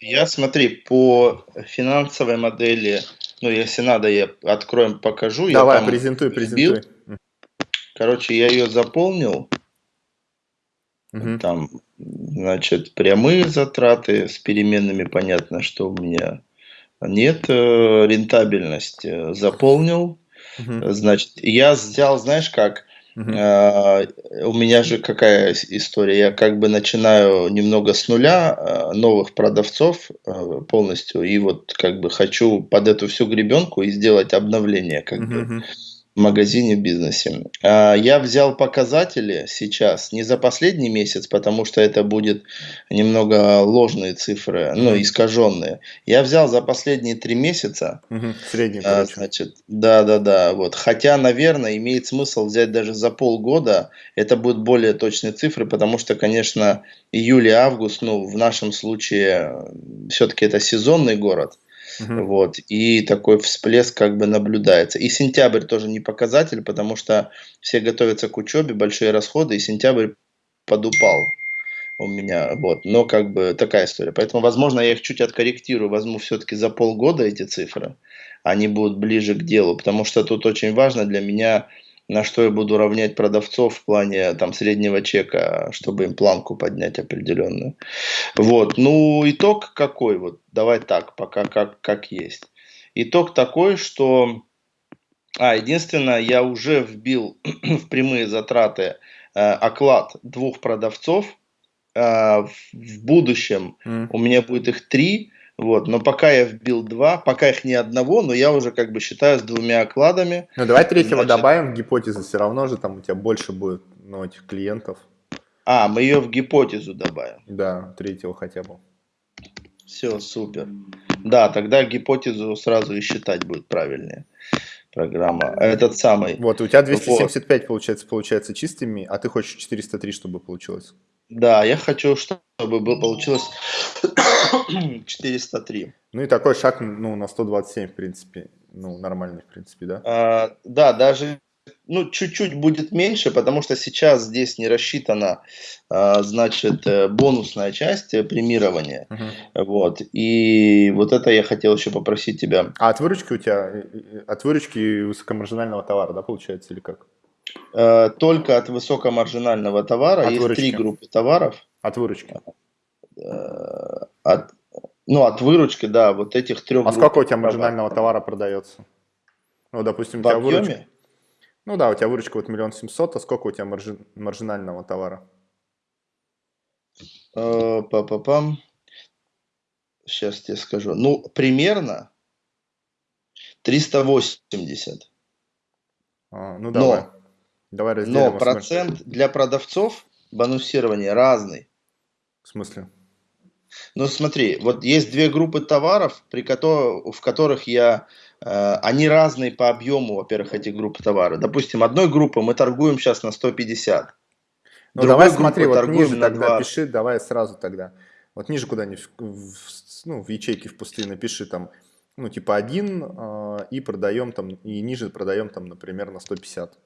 Я, смотри, по финансовой модели, ну, если надо, я откроем, покажу. Я Давай, там презентуй, презентуй. Короче, я ее заполнил. Мгм. Там, значит, прямые затраты с переменными, понятно, что у меня нет. э, Рентабельность э, заполнил. Мгм. Значит, я взял, знаешь как, А, у меня же какая история? Я как бы начинаю немного с нуля, а, новых продавцов а, полностью, и вот как бы хочу под эту всю гребенку и сделать обновление как бы магазине, в бизнесе. А, Я взял показатели сейчас, не за последний месяц, потому что это будет немного ложные цифры, ну, искаженные. Я взял за последние три месяца, Мгм. Средний, а. Значит, да, да, да, вот. Хотя, наверное, имеет смысл взять даже за полгода. Это будут более точные цифры, потому что, конечно, июль и август, ну, в нашем случае, все-таки это сезонный город, Мгм. вот, и такой всплеск как бы наблюдается. И сентябрь тоже не показатель, потому что все готовятся к учебе, большие расходы, и сентябрь подупал у меня, вот, но как бы такая история. Поэтому, возможно, я их чуть откорректирую, возьму все-таки за полгода эти цифры, они будут ближе к делу, потому что тут очень важно для меня, на что я буду равнять продавцов в плане там среднего чека, чтобы им планку поднять определенную. Вот, ну, итог какой, вот, давай так, пока как, как есть. Итог такой, что, а, единственное, я уже вбил в прямые затраты э, оклад двух продавцов, а, в будущем М. у меня будет их три, вот, но пока я вбил два, пока их ни одного, но я уже как бы считаю с двумя окладами. Ну, давай третьего Значит- добавим гипотезы, все равно же там у тебя больше будет, ну, этих клиентов. А, мы ее в гипотезу добавим. Да, третьего хотя бы. Все, супер. Да, тогда гипотезу сразу и считать будет правильнее. Программа. Этот самый. Вот, у тебя 275 получается, получается чистыми, а ты хочешь 403, чтобы получилось. Да, я хочу, чтобы было, получилось 403. Ну и такой шаг, ну, на 127, в принципе, ну, нормальный, в принципе, да? А, да, даже ну, чуть-чуть будет меньше, потому что сейчас здесь не рассчитана, а, значит, э, бонусная часть э, премирования. Мгм. Вот. И вот это я хотел еще попросить тебя. А от выручки у тебя, э, от выручки высокомаржинального товара, да, получается, или как? Э, Только от высокомаржинального товара От есть выручки. три группы товаров. От выручки. Э, От, ну, от выручки, да, вот этих трех А сколько у тебя маржинального товара продается? Ну, допустим, у В тебя выручка. объеме? Ну да, у тебя выручка вот миллион семьсот, а сколько у тебя маржи- маржинального товара? Э, Па-па-пам. Сейчас тебе скажу. Ну, примерно 380. А, ну Но- давай. Разделим. Но в смысле- процент для продавцов бонусирования разный. В смысле? Ну смотри, вот есть две группы товаров, при кото- в которых я, э, они разные по объему, во-первых, эти группы товаров. Допустим, одной группы мы торгуем сейчас на 150. Ну давай смотри, вот ниже на тогда 20. пиши, давай сразу тогда. Вот ниже куда-нибудь, ну, в ячейке в пустые напиши там, ну, типа один, а, и продаем там, и ниже продаем там, например, на 150.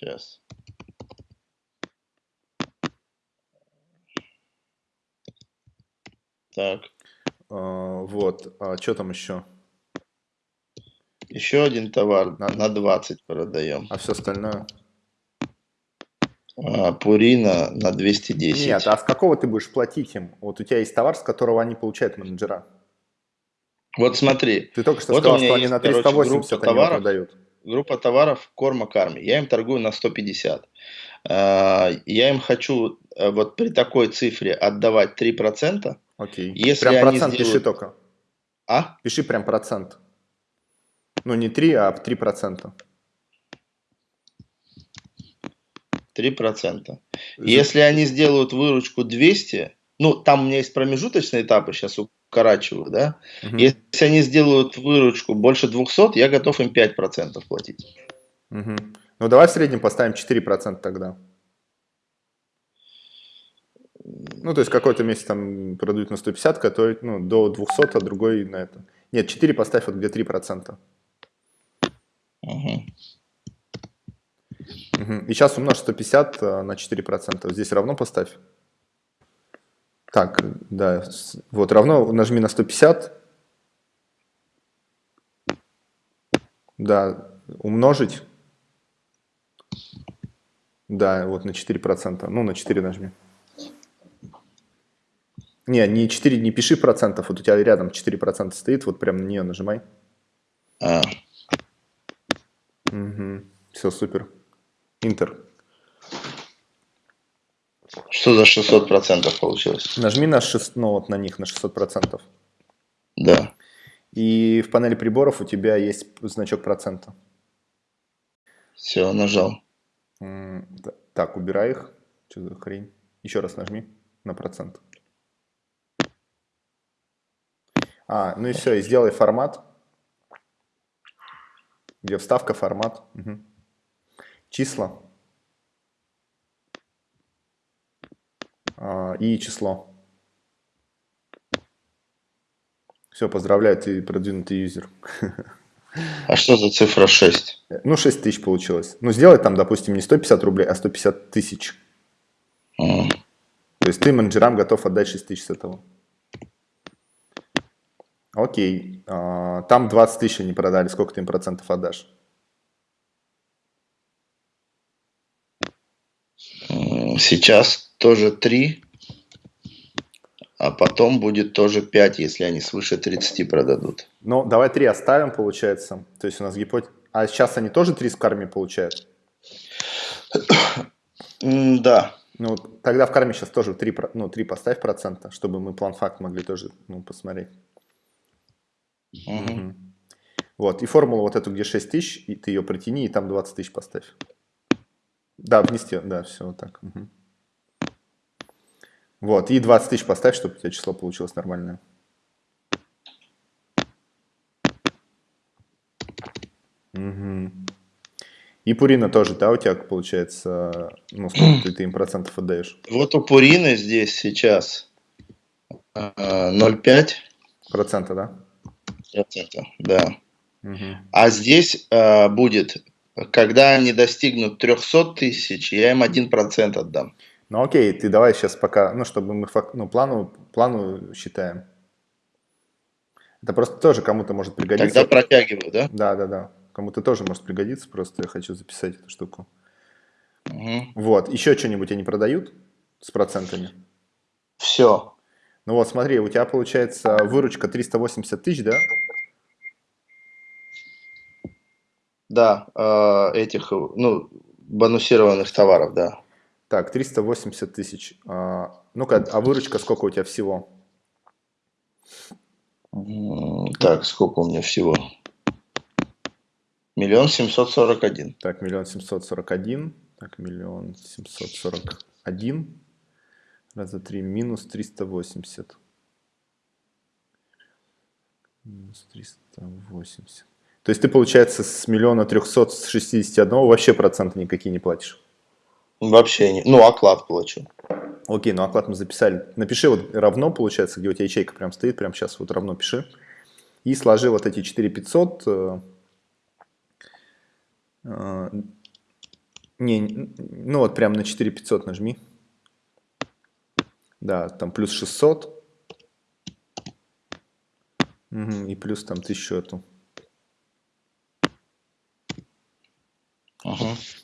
Сейчас. Так, А, вот, а что там еще? еще один товар На- на 20 продаем. А все остальное? А, Пурина на 210. Нет, а с какого ты будешь платить им? Вот у тебя есть товар, с которого они получают менеджера. Вот смотри, Ты только что Вот сказал, что они на короче, 380 группа они продают. Группа товаров корма карми. Я им торгую на 150. А, Я им хочу э, вот при такой цифре отдавать 3%. Окей. Если прям процент пиши сделают- только. А? Пиши прям процент. Ну, не 3, а 3 процента. 3%. Если они сделают выручку 200, ну, там у меня есть промежуточные этапы, сейчас укорачиваю, да? Если они сделают выручку больше 200, я готов им 5% платить. Ну, давай в среднем поставим 4% тогда. Ну, то есть какой-то месяц там продают на 150, который ну, до 200, а другой на это. Нет, 4 поставь, вот где 3%. Мгм. Мгм. И сейчас умножь 150 э, на 4%. Здесь равно поставь. Так, да, вот равно, нажми на 150. Да, умножить. Да, вот на 4%. Ну, на 4 нажми. Не, не 4, не пиши процентов, вот у тебя рядом 4% стоит, вот прям на нее нажимай. А. Угу. Все, супер. Интер. Что за 600% получилось? Нажми на 6, ну вот на них, на 600%. Да. И в панели приборов у тебя есть значок процента. Все, нажал. Так, убирай их. Что за хрень? Еще раз нажми на процент. А, ну и все, и сделай формат. Где вставка, формат. Угу. Числа. И число. Все, поздравляю, ты продвинутый юзер. А что за цифра 6? Ну, 6 тысяч получилось. Ну, сделай там, допустим, не 150 рублей, а 150 тысяч. Mm. То есть ты менеджерам готов отдать 6 тысяч с этого. Окей. А, там 20 тысяч они продали. Сколько ты им процентов отдашь? Сейчас тоже 3, а потом будет тоже 5, если они свыше 30 продадут. Ну, давай 3 оставим, получается. То есть у нас гипотеза... А сейчас они тоже 3 с карми получают? Да. Ну, тогда в карме сейчас тоже 3, ну, 3 поставь процента, чтобы мы план факт могли тоже ну, посмотреть. Угу. Вот, и формулу вот эту, где 6 тысяч, и ты ее протяни, и там 20 тысяч поставь. Да, внести, да, все вот так. Угу. Вот, и 20 тысяч поставь, чтобы у тебя число получилось нормальное. Угу. И Пурина тоже, да, у тебя получается, ну, сколько ты, ты им процентов отдаешь? Вот у Пурины здесь сейчас 0,5. Процента, да? Процента, да. Угу. А здесь э, будет когда они достигнут 300 тысяч, я им 1% отдам. Ну окей, ты давай сейчас пока, ну чтобы мы ну, плану, плану считаем. Это просто тоже кому-то может пригодиться. Тогда протягиваю, да? Да, да, да. Кому-то тоже может пригодиться, просто я хочу записать эту штуку. Угу. Вот, еще что-нибудь они продают с процентами? Все. Ну вот, смотри, у тебя получается выручка 380 тысяч, да? Да, э, этих, ну, бонусированных товаров, да. Так, 380 тысяч. А, Ну-ка, а выручка сколько у тебя всего? Так, сколько у меня всего? Миллион семьсот сорок один. Так, миллион семьсот сорок один. Так, миллион семьсот сорок один. Раз, два, три. Минус триста восемьдесят. Минус триста восемьдесят. То есть ты, получается, с миллиона трехсот шестидесяти одного вообще проценты никакие не платишь? Вообще не. Ну, оклад плачу. Окей, ну оклад мы записали. Напиши вот равно, получается, где у тебя ячейка прям стоит, прям сейчас вот равно пиши. И сложи вот эти 4500. Э, э, не, ну вот прям на 4500 нажми. Да, там плюс 600. Угу, и плюс там 1000 эту.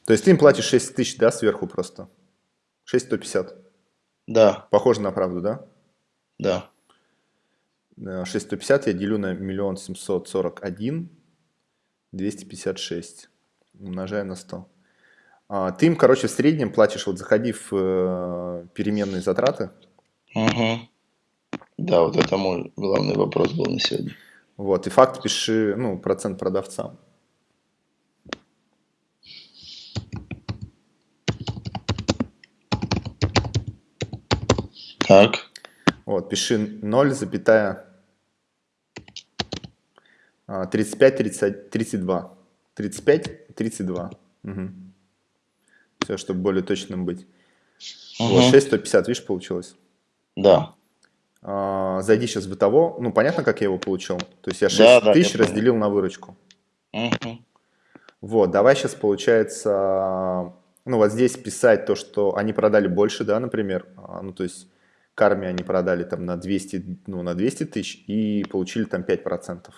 То есть ты им платишь 6 тысяч, да, сверху просто? 6150. Да. Похоже на правду, да? Да. 6150 я делю на миллион семьсот сорок один 256 умножаю на 100. А, ты им, короче, в среднем платишь, вот заходи в э, переменные затраты. Угу. Да, вот это мой главный вопрос был на сегодня. Вот, и факт пиши, ну, процент продавцам. Так. Вот, пиши 0, запятая 35, 30, 32. 35, 32. Угу. Все, чтобы более точным быть. Угу. Вот, 6, 150, видишь, получилось? Да. А, зайди сейчас в бытово. Ну, понятно, как я его получил? То есть я 6 да, тысяч да, разделил на выручку. Угу. Вот, давай сейчас получается, ну, вот здесь писать то, что они продали больше, да, например. А, ну, то есть карме они продали там на 200, ну, на 200 тысяч и получили там 5%.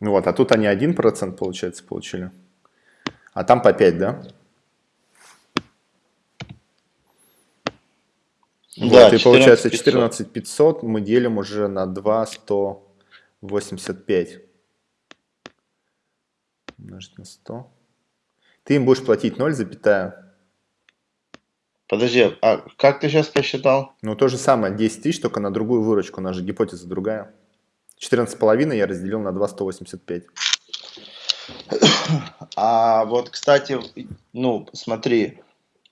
Ну вот, а тут они 1% получается получили. А там по 5, да? Да, вот, и получается 14 500 мы делим уже на 2 185. Умножить на 100. Ты им будешь платить 0, запятая. Подожди, а как ты сейчас посчитал? Ну, то же самое, 10 тысяч, только на другую выручку, у нас же гипотеза другая. 14,5 я разделил на 2 185. А вот, кстати, ну, смотри,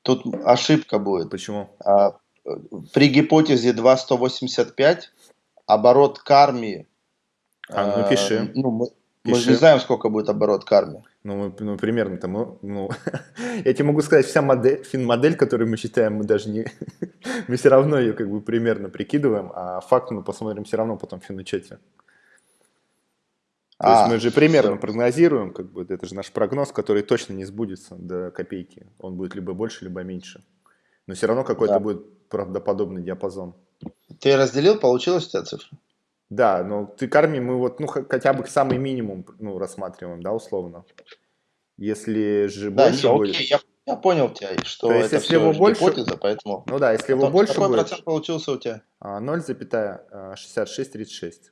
тут ошибка будет. Почему? А, при гипотезе 2,185 оборот карми... А, ну пиши. Э, ну, мы, мы же не знаем, сколько будет оборот карми. Ну, мы, ну примерно там, ну, я тебе могу сказать, вся модель, фин-модель, которую мы считаем, мы даже не, мы все равно ее как бы примерно прикидываем, а факт мы посмотрим все равно потом в финучете. То а, есть мы же примерно все. прогнозируем, как бы это же наш прогноз, который точно не сбудется до копейки. Он будет либо больше, либо меньше. Но все равно какой-то да. будет правдоподобный диапазон. Ты разделил, получилась у тебя цифра? Да, но ты карми мы вот, ну, хотя бы самый минимум, ну, рассматриваем, да, условно. Если же да, больше не, будет... Окей, я, я понял тебя, что То есть, это если его больше... гипотеза, поэтому... Ну да, если его больше какой будет... процент получился у тебя? 0,6636.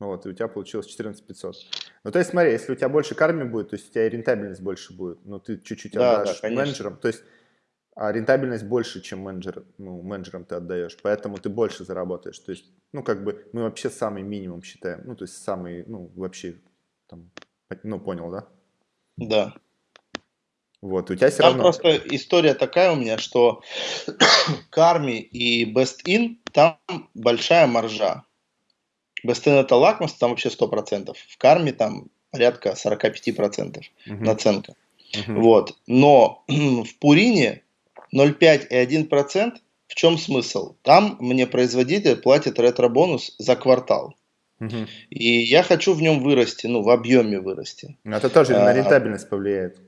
Вот, и у тебя получилось 14 500. Ну, то есть, смотри, если у тебя больше карми будет, то есть у тебя и рентабельность больше будет, но ты чуть-чуть да, отдашь да, менеджерам, то есть а рентабельность больше, чем менеджер, ну, менеджерам ты отдаешь, поэтому ты больше заработаешь. То есть, ну, как бы мы вообще самый минимум считаем, ну, то есть самый, ну, вообще, там, ну, понял, да? Да. Вот, у тебя все там равно... просто история такая у меня, что карми и best in, там большая маржа. Бестен это лакмус, там вообще 100%. В карме там порядка 45% угу. наценка. Угу. Вот. Но в Пурине 0,5 и 1%. В чем смысл? Там мне производитель платит ретро-бонус за квартал. Угу. И я хочу в нем вырасти, ну, в объеме вырасти. Это тоже а, на рентабельность повлияет.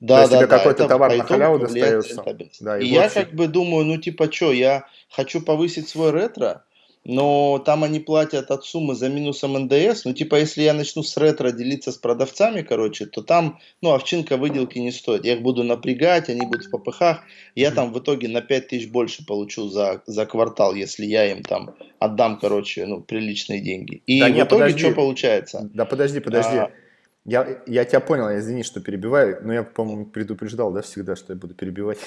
Да, То есть да, тебе да, какой-то товар на халяву достается. Да, и, и я как бы думаю, ну типа что, я хочу повысить свой ретро, но там они платят от суммы за минусом НДС. Ну, типа, если я начну с ретро делиться с продавцами, короче, то там, ну, овчинка выделки не стоит. Я их буду напрягать, они будут в ППХ. Я там в итоге на 5 тысяч больше получу за, за квартал, если я им там отдам, короче, ну, приличные деньги. И да в нет, итоге подожди. что получается? Да подожди, подожди. А... Я, я тебя понял, я извини, что перебиваю, но я, по-моему, предупреждал, да, всегда, что я буду перебивать.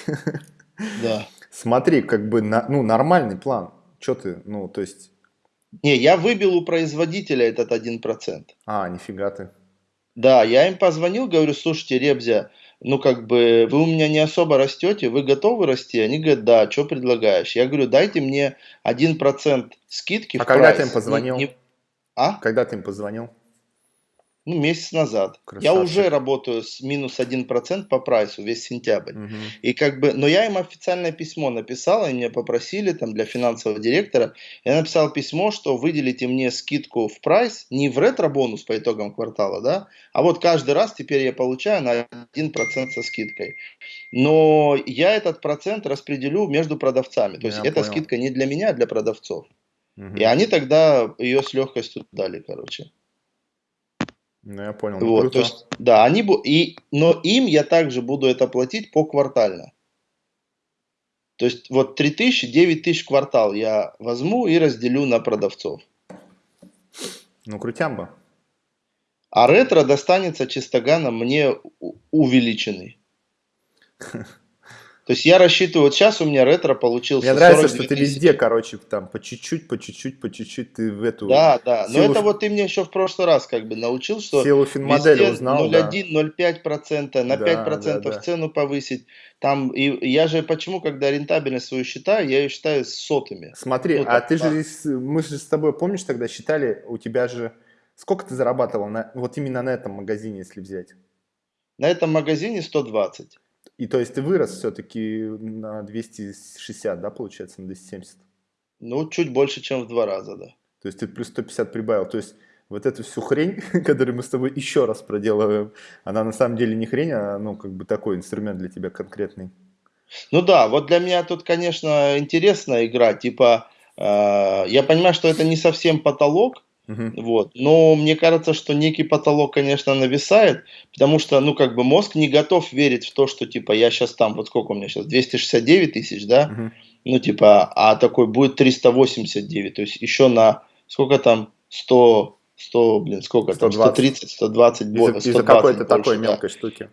Да. Смотри, как бы, на, ну, нормальный план что ты, ну, то есть... Не, я выбил у производителя этот 1%. А, нифига ты. Да, я им позвонил, говорю, слушайте, Ребзя, ну как бы вы у меня не особо растете, вы готовы расти? Они говорят, да, что предлагаешь? Я говорю, дайте мне 1% скидки А когда прайс. ты им позвонил? Не, не... А? Когда ты им позвонил? Ну, месяц назад. Красавчик. Я уже работаю с минус 1% по прайсу весь сентябрь. Угу. И как бы, но я им официальное письмо написал, они меня попросили там для финансового директора. Я написал письмо, что выделите мне скидку в прайс, не в ретро-бонус по итогам квартала, да, а вот каждый раз теперь я получаю на 1% со скидкой. Но я этот процент распределю между продавцами. То есть я эта понял. скидка не для меня, а для продавцов. Угу. И они тогда ее с легкостью дали, короче. Ну, я понял. Ну, вот, то есть, да, они, и, но им я также буду это платить по квартально. То есть, вот 3 тысячи, 9 тысяч квартал я возьму и разделю на продавцов. Ну, крутямба. А ретро достанется чистоганом мне увеличенный. То есть я рассчитываю, вот сейчас у меня ретро получился. Мне нравится, что ты везде, короче, там по чуть-чуть, по чуть-чуть, по чуть-чуть ты в эту. Да, да. Но это вот ты мне еще в прошлый раз как бы научил, что силу финмодели узнал. 0,1, да. 0,5%, на да, 5% да, да. цену повысить. Там, и я же почему, когда рентабельность свою считаю, я ее считаю с сотыми. Смотри, ну, а так, ты да. же, мы же с тобой, помнишь, тогда считали, у тебя же, сколько ты зарабатывал на, вот именно на этом магазине, если взять? На этом магазине 120. И то есть ты вырос все-таки на 260, да, получается, на 270? Ну, чуть больше, чем в два раза, да. То есть ты плюс 150 прибавил. То есть вот эту всю хрень, которую мы с тобой еще раз проделываем, она на самом деле не хрень, а ну как бы такой инструмент для тебя конкретный. Ну да, вот для меня тут, конечно, интересная игра, типа, э, я понимаю, что это не совсем потолок, uh-huh. вот, но мне кажется, что некий потолок, конечно, нависает, потому что, ну, как бы мозг не готов верить в то, что, типа, я сейчас там, вот сколько у меня сейчас, 269 тысяч, да, uh-huh. ну, типа, а такой будет 389, то есть еще на, сколько там, 100, 100, блин, сколько 120. там, 130, 120 бонусов. Из-за, из какой-то такой да. мелкой штуки.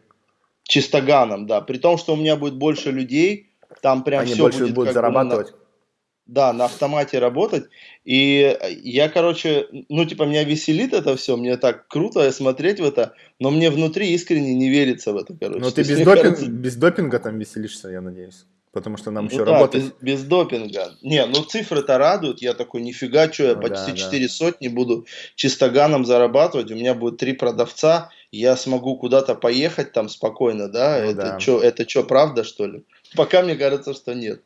Чистоганом, да. При том, что у меня будет больше людей, там прям Они все больше будет будут зарабатывать. На, да, на автомате работать. И я, короче, ну, типа, меня веселит это все, мне так круто смотреть в это, но мне внутри искренне не верится в это, короче. Но ты без, допинг, кажется... без допинга там веселишься, я надеюсь. Потому что нам ну еще да, работать. Без, без допинга. Не, ну цифры-то радуют. Я такой, нифига, что я ну, почти да, 4 да. сотни буду чистоганом зарабатывать. У меня будет три продавца. Я смогу куда-то поехать там спокойно, да? Ну, это что, это что, правда, что ли? Пока мне кажется, что нет.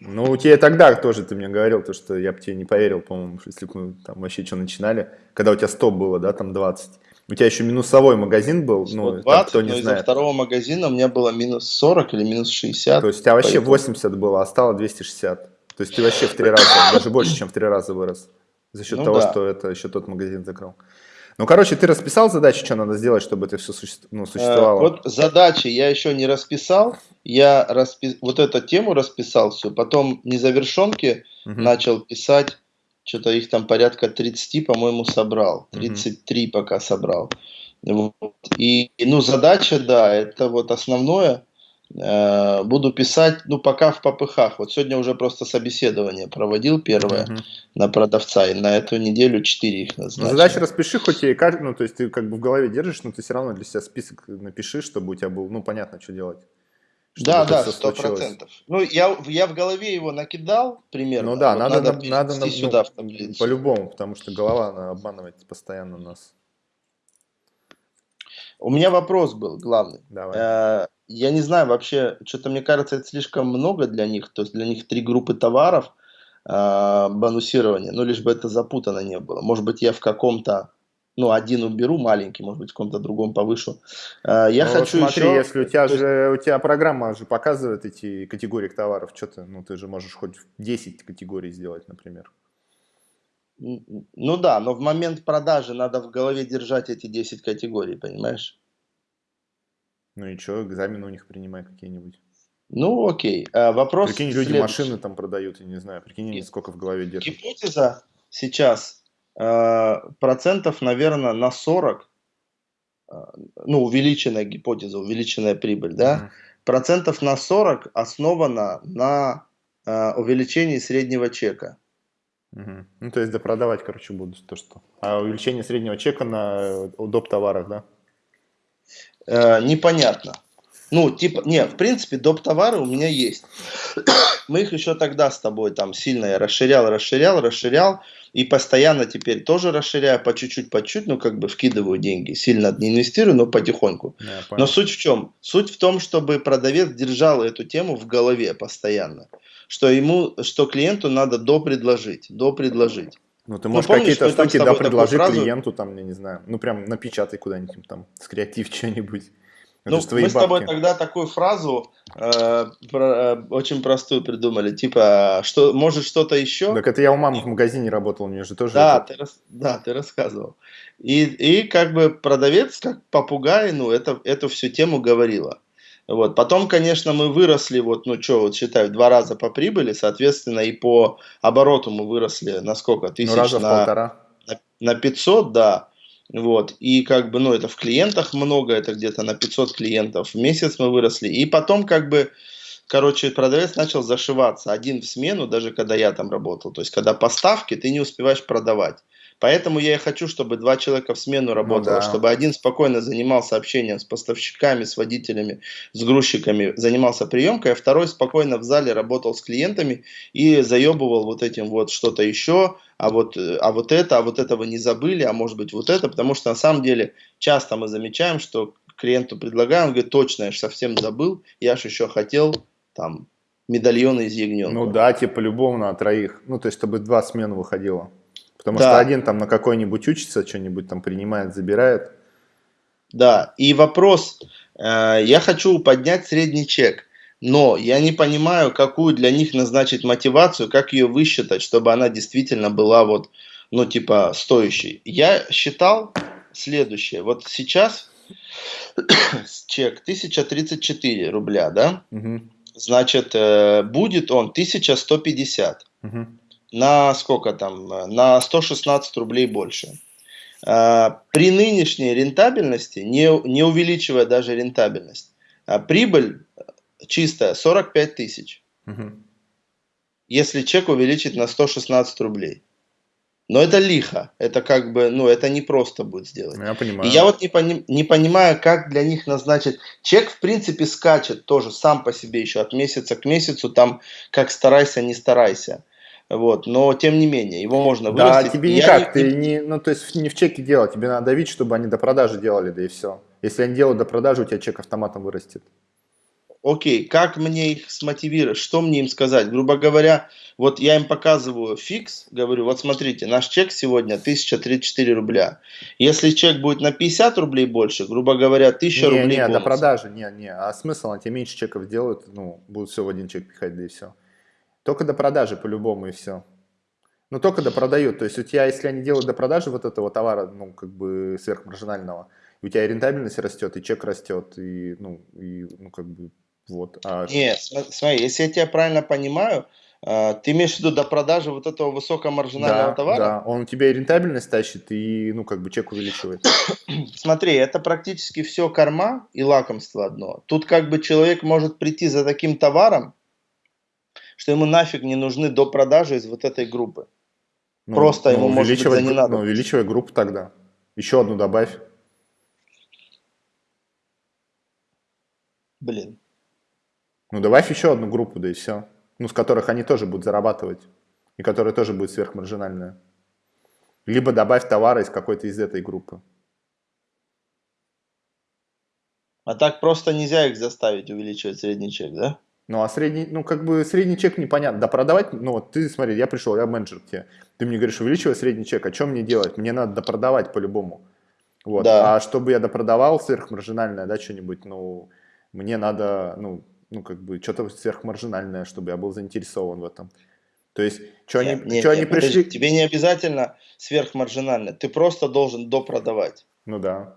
Ну, у тебя тогда тоже ты мне говорил, то, что я бы тебе не поверил, по-моему, если бы мы там вообще что начинали, когда у тебя 100 было, да, там 20. У тебя еще минусовой магазин был, ну, 120, там, кто не но знает. из-за второго магазина у меня было минус 40 или минус 60. То есть у тебя вообще поэтому... 80 было, а стало 260. То есть ты вообще в три раза, даже больше, чем в три раза вырос. За счет ну, того, да. что это еще тот магазин закрыл. Ну, короче, ты расписал задачи, что надо сделать, чтобы это все суще... ну, существовало? вот задачи я еще не расписал. Я распи... вот эту тему расписал все. Потом незавершенки угу. начал писать что-то их там порядка 30, по-моему, собрал. 33 mm-hmm. пока собрал. Вот. И, ну, задача, да, это вот основное. Э, буду писать, ну, пока в попыхах. Вот сегодня уже просто собеседование проводил первое mm-hmm. на продавца, и на эту неделю 4 их назначил. Ну, задача распиши, хоть и, ну, то есть ты как бы в голове держишь, но ты все равно для себя список напиши, чтобы у тебя был, ну, понятно, что делать. Да, да, сто процентов. Ну, я, я в голове его накидал примерно. Ну да, вот надо, надо, надо на, сюда ну, в таблицу. По-любому, потому что голова она обманывает постоянно нас. У меня вопрос был главный. Давай. Э, я не знаю вообще, что-то мне кажется, это слишком много для них. То есть для них три группы товаров э, бонусирования, ну лишь бы это запутано не было. Может быть, я в каком-то ну, один уберу маленький, может быть, в каком-то другом повышу. А, я ну, хочу смотри, еще... если у тебя же, у тебя программа же показывает эти категории товаров, что ты, ну, ты же можешь хоть 10 категорий сделать, например. Ну да, но в момент продажи надо в голове держать эти 10 категорий, понимаешь? Ну и что, экзамены у них принимай какие-нибудь. Ну окей, а, вопрос Прикинь, люди следующий. машины там продают, я не знаю, прикинь, сколько в голове держат. Гипотеза сейчас Э, процентов, наверное, на 40, э, ну, увеличенная гипотеза, увеличенная прибыль, да, mm-hmm. процентов на 40 основана на э, увеличении среднего чека. Угу. Ну, то есть допродавать, короче, буду то, что. А увеличение среднего чека на доп. товарах, да? Э, непонятно. Ну, типа, не, в принципе, доп. товары у меня есть. Мы их еще тогда с тобой там сильно я расширял, расширял, расширял. И постоянно теперь тоже расширяю по чуть-чуть, по чуть, ну как бы вкидываю деньги. Сильно не инвестирую, но потихоньку. Yeah, но суть в чем? Суть в том, чтобы продавец держал эту тему в голове постоянно. Что ему, что клиенту надо допредложить, допредложить. Ну, ты ну, можешь ну, какие-то штуки да, предложить фразу... клиенту, там, я не знаю, ну, прям напечатай куда-нибудь там, скреатив что-нибудь. Ну, мы бабки. с тобой тогда такую фразу э, про, э, очень простую придумали, типа, что может что-то еще? Так это я у мамы в магазине работал, у нее же тоже. Да, это... ты, рас, да ты рассказывал. И, и как бы продавец, как попугай, ну, это, эту всю тему говорила. Вот. Потом, конечно, мы выросли, вот, ну что, вот считай, в два раза по прибыли, соответственно, и по обороту мы выросли на сколько? Тысяч ну, раза на, полтора. На, на 500, да. Вот, и как бы, ну, это в клиентах много, это где-то на 500 клиентов в месяц мы выросли. И потом как бы, короче, продавец начал зашиваться один в смену, даже когда я там работал. То есть, когда поставки, ты не успеваешь продавать. Поэтому я и хочу, чтобы два человека в смену ну работало, ну, да. чтобы один спокойно занимался общением с поставщиками, с водителями, с грузчиками, занимался приемкой, а второй спокойно в зале работал с клиентами и заебывал вот этим вот что-то еще, а вот, а вот это, а вот этого не забыли, а может быть вот это, потому что на самом деле часто мы замечаем, что клиенту предлагаю, он говорит, точно, я же совсем забыл, я же еще хотел там медальоны из ягненка. Ну да, типа по-любому на троих, ну то есть чтобы два смены выходило. Потому да. что один там на какой-нибудь учится, что-нибудь там принимает, забирает. Да, и вопрос, э, я хочу поднять средний чек, но я не понимаю, какую для них назначить мотивацию, как ее высчитать, чтобы она действительно была вот, ну типа стоящей. Я считал следующее, вот сейчас чек 1034 рубля, да? Угу. Значит, э, будет он 1150. Угу. На сколько там? На 116 рублей больше. А, при нынешней рентабельности, не, не увеличивая даже рентабельность, а прибыль чистая 45 тысяч. Угу. Если чек увеличить на 116 рублей. Но это лихо, это как бы, ну, это не просто будет сделать. Я понимаю. И я вот не, пони, не понимаю, как для них назначить. Чек, в принципе, скачет тоже сам по себе еще от месяца к месяцу, там, как старайся, не старайся. Вот, но тем не менее, его можно вырастить. Да, тебе никак, не, ты не, ну то есть не в чеке делать, тебе надо давить, чтобы они до продажи делали, да и все. Если они делают до продажи, у тебя чек автоматом вырастет. Окей, как мне их смотивировать, что мне им сказать? Грубо говоря, вот я им показываю фикс, говорю, вот смотрите, наш чек сегодня 1034 рубля. Если чек будет на 50 рублей больше, грубо говоря, 1000 не, рублей Не, бонус. до продажи, не, не, а смысл, они тебе меньше чеков делают, ну, будут все в один чек пихать, да и все. Только до продажи по-любому и все. Ну, только до продают. То есть у тебя, если они делают до продажи вот этого товара, ну, как бы сверхмаржинального, у тебя и рентабельность растет, и чек растет, и, ну, и, ну как бы, вот. А... Нет, смотри, если я тебя правильно понимаю, а, ты имеешь в виду до продажи вот этого высокомаржинального да, товара? Да, он у тебя и рентабельность тащит, и, ну, как бы чек увеличивает. Смотри, это практически все корма и лакомство одно. Тут как бы человек может прийти за таким товаром, что ему нафиг не нужны до продажи из вот этой группы. Ну, Просто ну, ему, может быть, не надо. Ну, увеличивай группу тогда. Еще одну добавь. Блин. Ну, добавь еще одну группу, да и все. Ну, с которых они тоже будут зарабатывать. И которая тоже будет сверхмаржинальная. Либо добавь товары из какой-то из этой группы. А так просто нельзя их заставить увеличивать средний чек, да? Ну, а средний, ну, как бы средний чек непонятно. Да продавать, ну, вот ты, смотри, я пришел, я менеджер к тебе. Ты мне говоришь, увеличивай средний чек, а что мне делать? Мне надо допродавать по-любому. Вот. Да. А чтобы я допродавал сверхмаржинальное, да, что-нибудь, ну, мне надо, ну, ну, как бы, что-то сверхмаржинальное, чтобы я был заинтересован в этом. То есть, что они, нет, что нет, они пришли... Подожди, тебе не обязательно сверхмаржинально, ты просто должен допродавать. Ну да.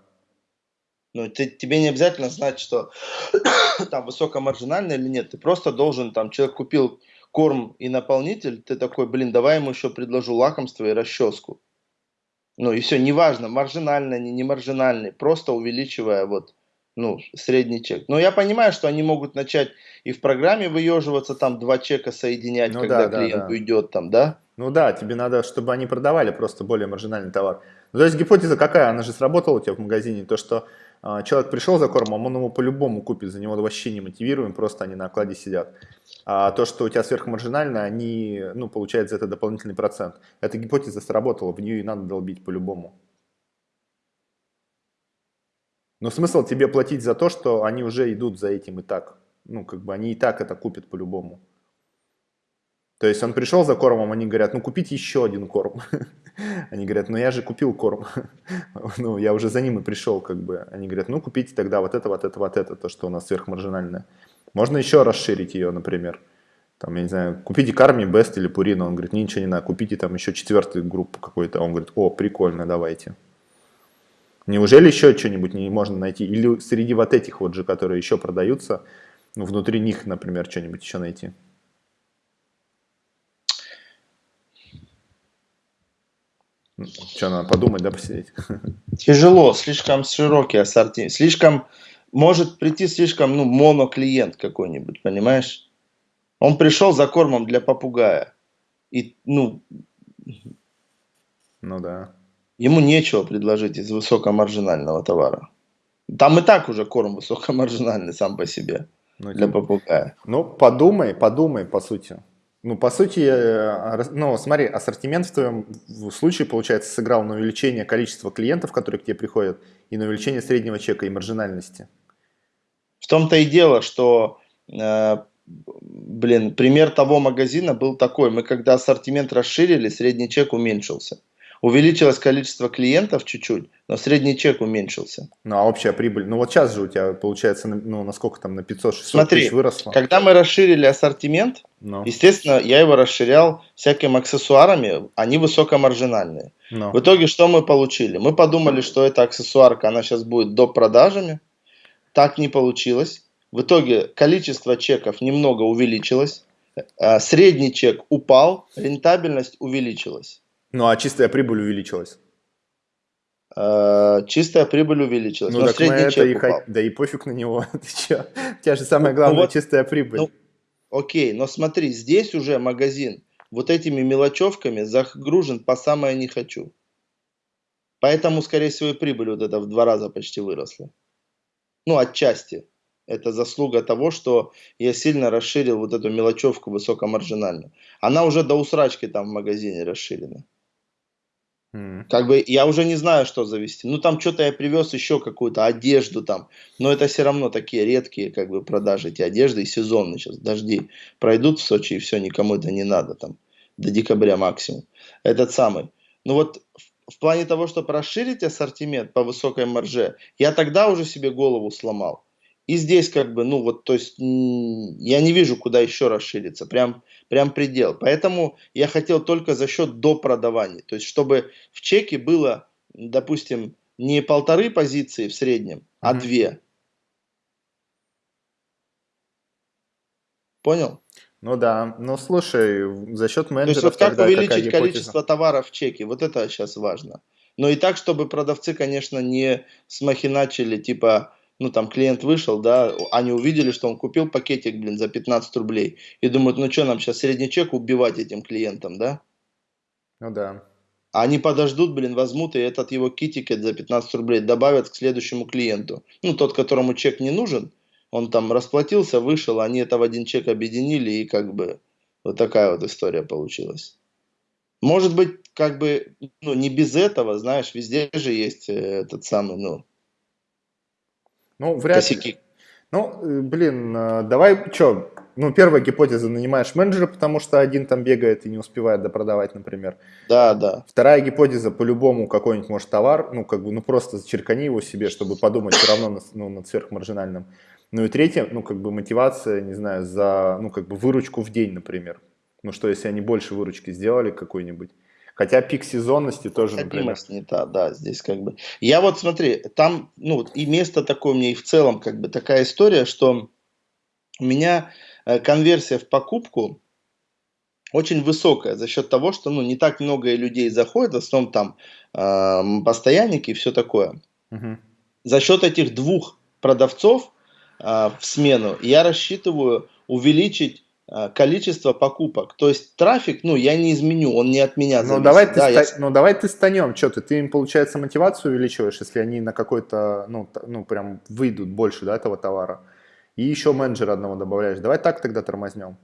Ну, ты, тебе не обязательно знать, что там высокомаржинально или нет. Ты просто должен, там, человек купил корм и наполнитель, ты такой, блин, давай ему еще предложу лакомство и расческу. Ну и все, неважно, маржинальный, не, не маржинальный, просто увеличивая вот, ну, средний чек. Но я понимаю, что они могут начать и в программе выеживаться, там два чека соединять, ну, когда да, клиент да, да. уйдет там, да? Ну да, тебе надо, чтобы они продавали просто более маржинальный товар. Ну, то есть гипотеза какая? Она же сработала у тебя в магазине, то что человек пришел за кормом, он его по-любому купит, за него вообще не мотивируем, просто они на окладе сидят. А то, что у тебя сверхмаржинально, они, ну, получают за это дополнительный процент. Эта гипотеза сработала, в нее и надо долбить по-любому. Но смысл тебе платить за то, что они уже идут за этим и так. Ну, как бы они и так это купят по-любому. То есть он пришел за кормом, они говорят, ну купите еще один корм. Они говорят, ну я же купил корм. ну я уже за ним и пришел, как бы. Они говорят, ну купите тогда вот это, вот это, вот это, то, что у нас сверхмаржинальное. Можно еще расширить ее, например. Там, я не знаю, купите карми, бест или пурина. Он говорит, ничего не надо, купите там еще четвертую группу какой-то. Он говорит, о, прикольно, давайте. Неужели еще что-нибудь не можно найти? Или среди вот этих вот же, которые еще продаются, ну, внутри них, например, что-нибудь еще найти? Что, надо подумать, да, посидеть? Тяжело, слишком широкий ассортимент. Слишком, может прийти слишком, ну, моноклиент какой-нибудь, понимаешь? Он пришел за кормом для попугая. И, ну... Ну да. Ему нечего предложить из высокомаржинального товара. Там и так уже корм высокомаржинальный сам по себе. Ну, для попугая. Ну, подумай, подумай, по сути. Ну, по сути, э, ну, смотри, ассортимент в твоем случае, получается, сыграл на увеличение количества клиентов, которые к тебе приходят, и на увеличение среднего чека и маржинальности. В том-то и дело, что, э, блин, пример того магазина был такой. Мы когда ассортимент расширили, средний чек уменьшился. Увеличилось количество клиентов чуть-чуть, но средний чек уменьшился. Ну, а общая прибыль? Ну, вот сейчас же у тебя, получается, ну, насколько там, на 500-600 тысяч выросло? когда мы расширили ассортимент, no. Ну. естественно, я его расширял всякими аксессуарами, они высокомаржинальные. No. Ну. В итоге что мы получили? Мы подумали, что эта аксессуарка, она сейчас будет до продажами. Так не получилось. В итоге количество чеков немного увеличилось, а средний чек упал, рентабельность увеличилась. Ну, а чистая прибыль увеличилась? А, чистая прибыль увеличилась. Ну, так мы это и упал. Да и пофиг на него. Ты че? У тебя же самое главное ну, вот, чистая прибыль. Ну, окей, но смотри, здесь уже магазин вот этими мелочевками загружен по самое не хочу. Поэтому, скорее всего, и прибыль вот эта в два раза почти выросла. Ну, отчасти. Это заслуга того, что я сильно расширил вот эту мелочевку высокомаржинальную. Она уже до усрачки там в магазине расширена. Как бы я уже не знаю, что завести. Ну, там что-то я привез еще какую-то одежду там. Но это все равно такие редкие как бы продажи эти одежды и сезонные сейчас. Дожди пройдут в Сочи и все, никому это не надо там. До декабря максимум. Этот самый. Ну вот в, в плане того, чтобы расширить ассортимент по высокой марже, я тогда уже себе голову сломал. И здесь как бы, ну вот, то есть я не вижу, куда еще расшириться, прям, прям предел. Поэтому я хотел только за счет допродаваний. То есть чтобы в чеке было, допустим, не полторы позиции в среднем, а mm-hmm. две. Понял? Ну да, ну слушай, за счет менеджеров То есть вот как тогда увеличить количество товаров в чеке, вот это сейчас важно. Но и так, чтобы продавцы, конечно, не смахиначили, типа, ну там клиент вышел, да, они увидели, что он купил пакетик, блин, за 15 рублей, и думают, ну что нам сейчас средний чек убивать этим клиентам, да? Ну да. Они подождут, блин, возьмут и этот его китикет за 15 рублей добавят к следующему клиенту. Ну, тот, которому чек не нужен, он там расплатился, вышел, они это в один чек объединили, и как бы вот такая вот история получилась. Может быть, как бы, ну, не без этого, знаешь, везде же есть э, этот самый, ну, ну, вряд косяки. ли. Ну, э, блин, э, давай, что, ну, первая гипотеза, нанимаешь менеджера, потому что один там бегает и не успевает допродавать, например. Да, да. Вторая гипотеза, по-любому какой-нибудь, может, зачеркани ну, как бы, ну, просто черкани его себе, чтобы подумать все равно на, ну, над сверхмаржинальным. Ну, и третье, ну, как бы мотивация, не знаю, за, ну, как бы выручку в день, например. Ну, что, если они больше выручки сделали какой-нибудь, Хотя пик сезонности тоже, например. не та, да, здесь как бы. Я вот смотри, там, ну, и место такое мне, и в целом как бы такая история, что у меня э, конверсия в покупку очень высокая за счет того, что, ну, не так много людей заходит, в основном там э, постоянники и все такое. Угу. За счет этих двух продавцов э, в смену я рассчитываю увеличить количество покупок. То есть трафик, ну, я не изменю, он не от меня зависит. Ну, давай ты, да, ста... я... ну, давай ты станем, что ты, ты им, получается, мотивацию увеличиваешь, если они на какой-то, ну, ну, прям выйдут больше, да, этого товара. И еще менеджера одного добавляешь. Давай так тогда тормознем.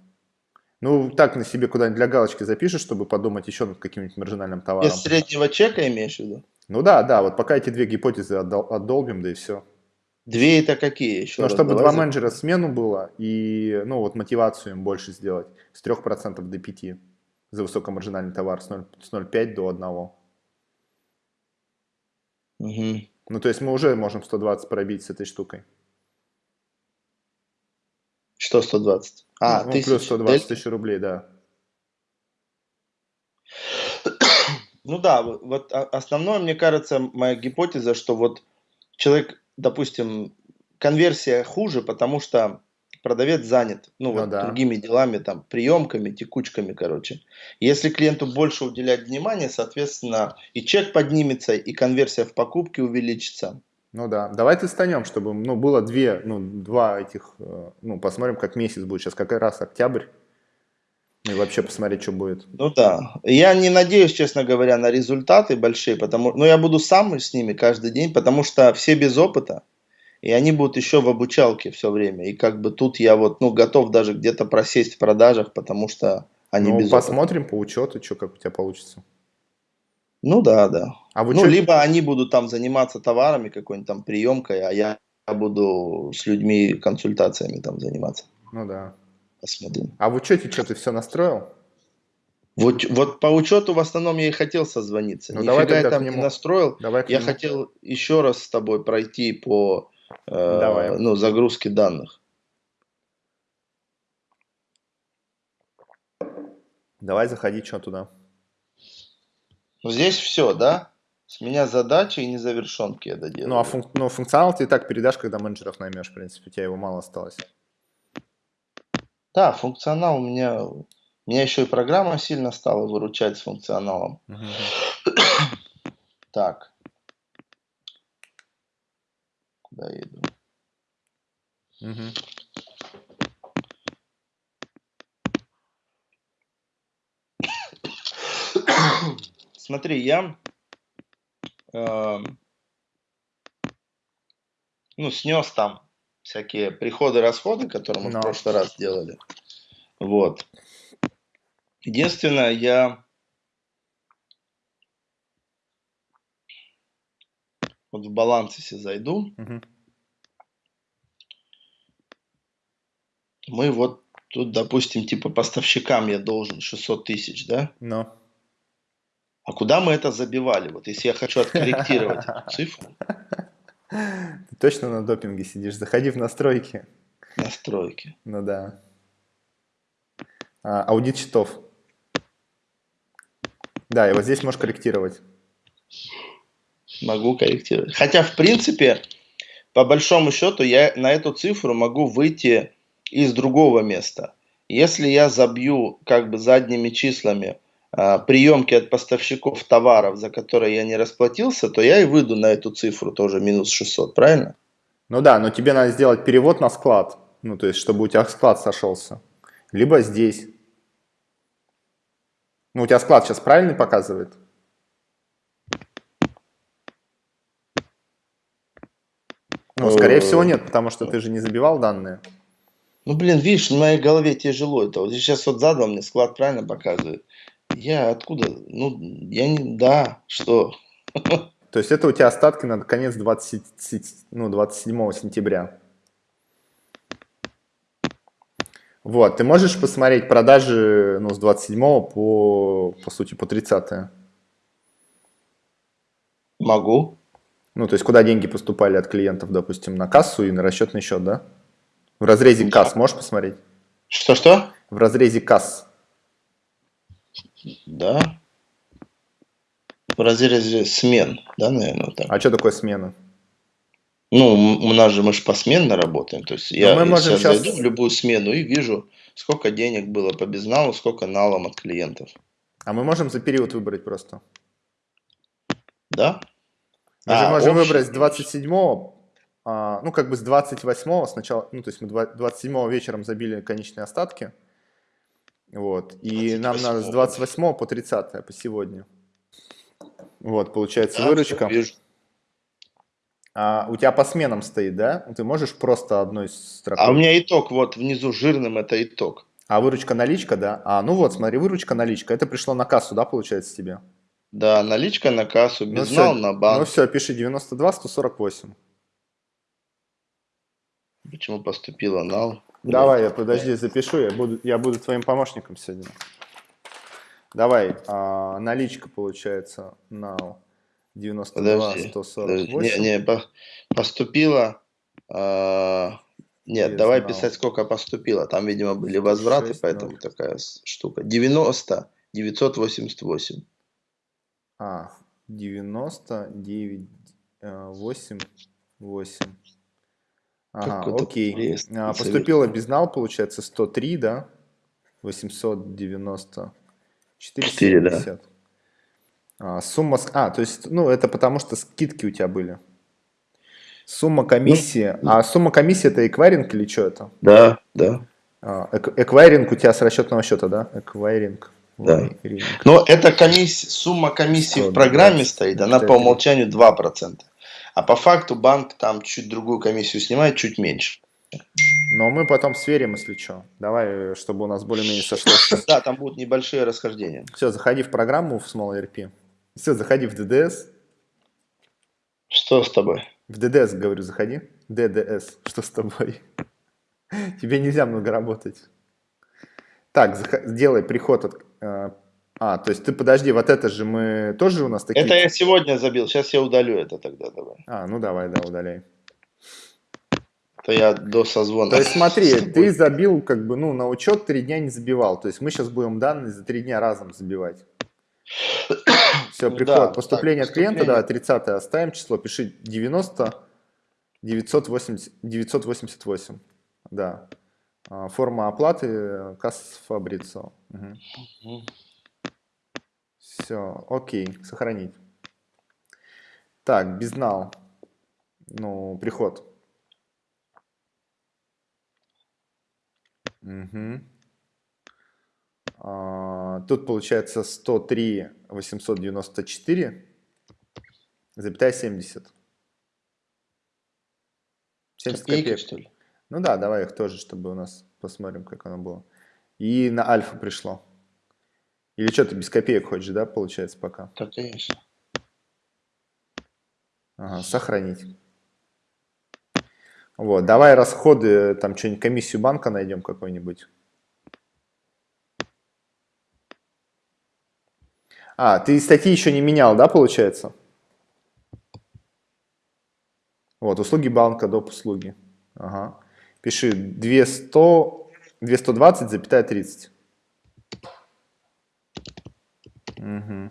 Ну, так на себе куда-нибудь для галочки запишешь, чтобы подумать еще над каким-нибудь маржинальным товаром. Без среднего чека имеешь в виду? Ну да, да, вот пока эти две гипотезы отдол- отдолбим, да и все. Две это какие еще? Ну, чтобы два менеджера смену было и, ну, вот мотивацию им больше сделать с 3% до 5% за высокомаржинальный товар с 0,5 до 1. Угу. Ну, то есть мы уже можем 120 пробить с этой штукой. Что 120? А, ну, тысяч. плюс 120 тысяч рублей, да. Ну да, вот основное, мне кажется, моя гипотеза, что вот человек допустим, конверсия хуже, потому что продавец занят, ну, ну вот да. другими делами, там, приемками, текучками, короче. Если клиенту больше уделять внимания, соответственно, и чек поднимется, и конверсия в покупке увеличится. Ну да, давайте станем, чтобы, ну, было две, ну, два этих, э, ну, посмотрим, как месяц будет. Сейчас как раз октябрь. И вообще посмотреть, что будет. Ну да. Я не надеюсь, честно говоря, на результаты большие, потому но я буду сам с ними каждый день, потому что все без опыта, и они будут еще в обучалке все время. И как бы тут я вот, ну, готов даже где-то просесть в продажах, потому что не ну, без посмотрим опыта. по учету, что как у тебя получится. Ну да, да. А ну, либо они будут там заниматься товарами, какой-нибудь там приемкой, а я буду с людьми консультациями там заниматься. Ну да. Посмотрим. А в учете что, ты все настроил? Вот, вот по учету в основном я и хотел созвониться. Ну, Нифига давай я там не настроил. Давай я хотел еще раз с тобой пройти по э, ну, загрузке данных. Давай заходи что туда. Ну, здесь все, да? С меня задачи и незавершенки я доделаю. Ну, а функ... ну, функционал ты и так передашь, когда менеджеров наймешь, в принципе, у тебя его мало осталось. Да, функционал у меня... Меня еще и программа сильно стала выручать с функционалом. Угу. так. Куда я иду? Угу. Смотри, я э, ну, снес там всякие приходы-расходы, которые мы Но. в прошлый раз делали. Вот. Единственное, я вот в баланс, если зайду, угу. мы вот тут, допустим, типа поставщикам я должен 600 тысяч, да? Но. А куда мы это забивали? Вот если я хочу откорректировать цифру. Ты точно на допинге сидишь? Заходи в настройки. Настройки. Ну да. А, аудит счетов. Да, и вот здесь можешь корректировать. Могу корректировать. Хотя, в принципе, по большому счету, я на эту цифру могу выйти из другого места. Если я забью как бы задними числами приемки от поставщиков товаров, за которые я не расплатился, то я и выйду на эту цифру тоже минус 600, правильно? Ну да, но тебе надо сделать перевод на склад, ну то есть, чтобы у тебя склад сошелся. Либо здесь. Ну у тебя склад сейчас правильный показывает? Ну, скорее всего нет, потому что ты же не забивал данные. Ну, блин, видишь, в моей голове тяжело это. Вот сейчас вот задал мне склад правильно показывает. Я откуда? Ну, я не... Да, что? То есть это у тебя остатки на конец 20, ну, 27 сентября. Вот, ты можешь посмотреть продажи ну, с 27 по, по сути, по 30 Могу. Ну, то есть куда деньги поступали от клиентов, допустим, на кассу и на расчетный счет, да? В разрезе да. касс можешь посмотреть? Что-что? В разрезе касс. Да. В разрезе смен, да, наверное, так. А что такое смена? Ну, у нас же мы же посменно работаем. То есть Но я мы можем сейчас зайду в любую смену и вижу, сколько денег было по безналу, сколько налом от клиентов. А мы можем за период выбрать просто? Да. Мы а, же можем общий... выбрать с 27 а, ну, как бы с 28 сначала, ну, то есть мы 27 вечером забили конечные остатки, вот. И нам надо с 28 по 30 по сегодня. Вот, получается да, выручка. А, у тебя по сменам стоит, да? Ты можешь просто одной строкой? А у меня итог, вот внизу жирным это итог. А выручка наличка, да? А, ну вот, смотри, выручка наличка. Это пришло на кассу, да, получается тебе? Да, наличка на кассу, безнал ну, на банк. Ну все, пиши 92 148. Почему поступила нал? Давай, я подожди, запишу, я буду, я буду твоим помощником сегодня. Давай, а, наличка получается на 92, подожди, 148. Подожди. Не, не, поступила, а, нет, Без давай нал. писать, сколько поступило. Там, видимо, были возвраты, 6, поэтому 0. такая штука. 90, 988. А, 90, 9, 8, 8. Ага, окей. А, поступило безнал, получается, 103, да? 890. 470. да. А, сумма... А, то есть, ну, это потому что скидки у тебя были. Сумма комиссии. Ну, а сумма комиссии это эквайринг или что это? Да, да. А, эквайринг у тебя с расчетного счета, да? Эквайринг. Да. Но это комиссия, сумма комиссии в программе стоит, она по умолчанию 2%. А по факту банк там чуть другую комиссию снимает, чуть меньше. Но мы потом сверим, если что. Давай, чтобы у нас более-менее сошлось. Да, там будут небольшие расхождения. Все, заходи в программу в Small ERP. Все, заходи в DDS. Что с тобой? В DDS, говорю, заходи. DDS. Что с тобой? Тебе нельзя много работать. Так, сделай приход от... А, то есть ты подожди, вот это же мы тоже у нас такие... Это я сегодня забил, сейчас я удалю это тогда, давай. А, ну давай, да, удаляй. То я до созвона. То есть смотри, ты забил как бы, ну, на учет три дня не забивал. То есть мы сейчас будем данные за три дня разом забивать. Все, приход. Да, поступление так, от клиента, да, 30 оставим число, пиши 90 980, 988. Да. А, форма оплаты э, касс Фабрицо. Угу. Все, окей, сохранить. Так, безнал. Ну, приход. Угу. А, тут получается 103 894 запятая 70. 70 копеек. копеек, что ли? Ну да, давай их тоже, чтобы у нас посмотрим, как оно было. И на альфа пришло. Или что, ты без копеек хочешь, да, получается, пока? Да, конечно. Ага, сохранить. Вот, давай расходы, там что-нибудь, комиссию банка найдем какой-нибудь. А, ты статьи еще не менял, да, получается? Вот, услуги банка, доп. услуги. Ага. Пиши 200, 220, запятая 30. Угу.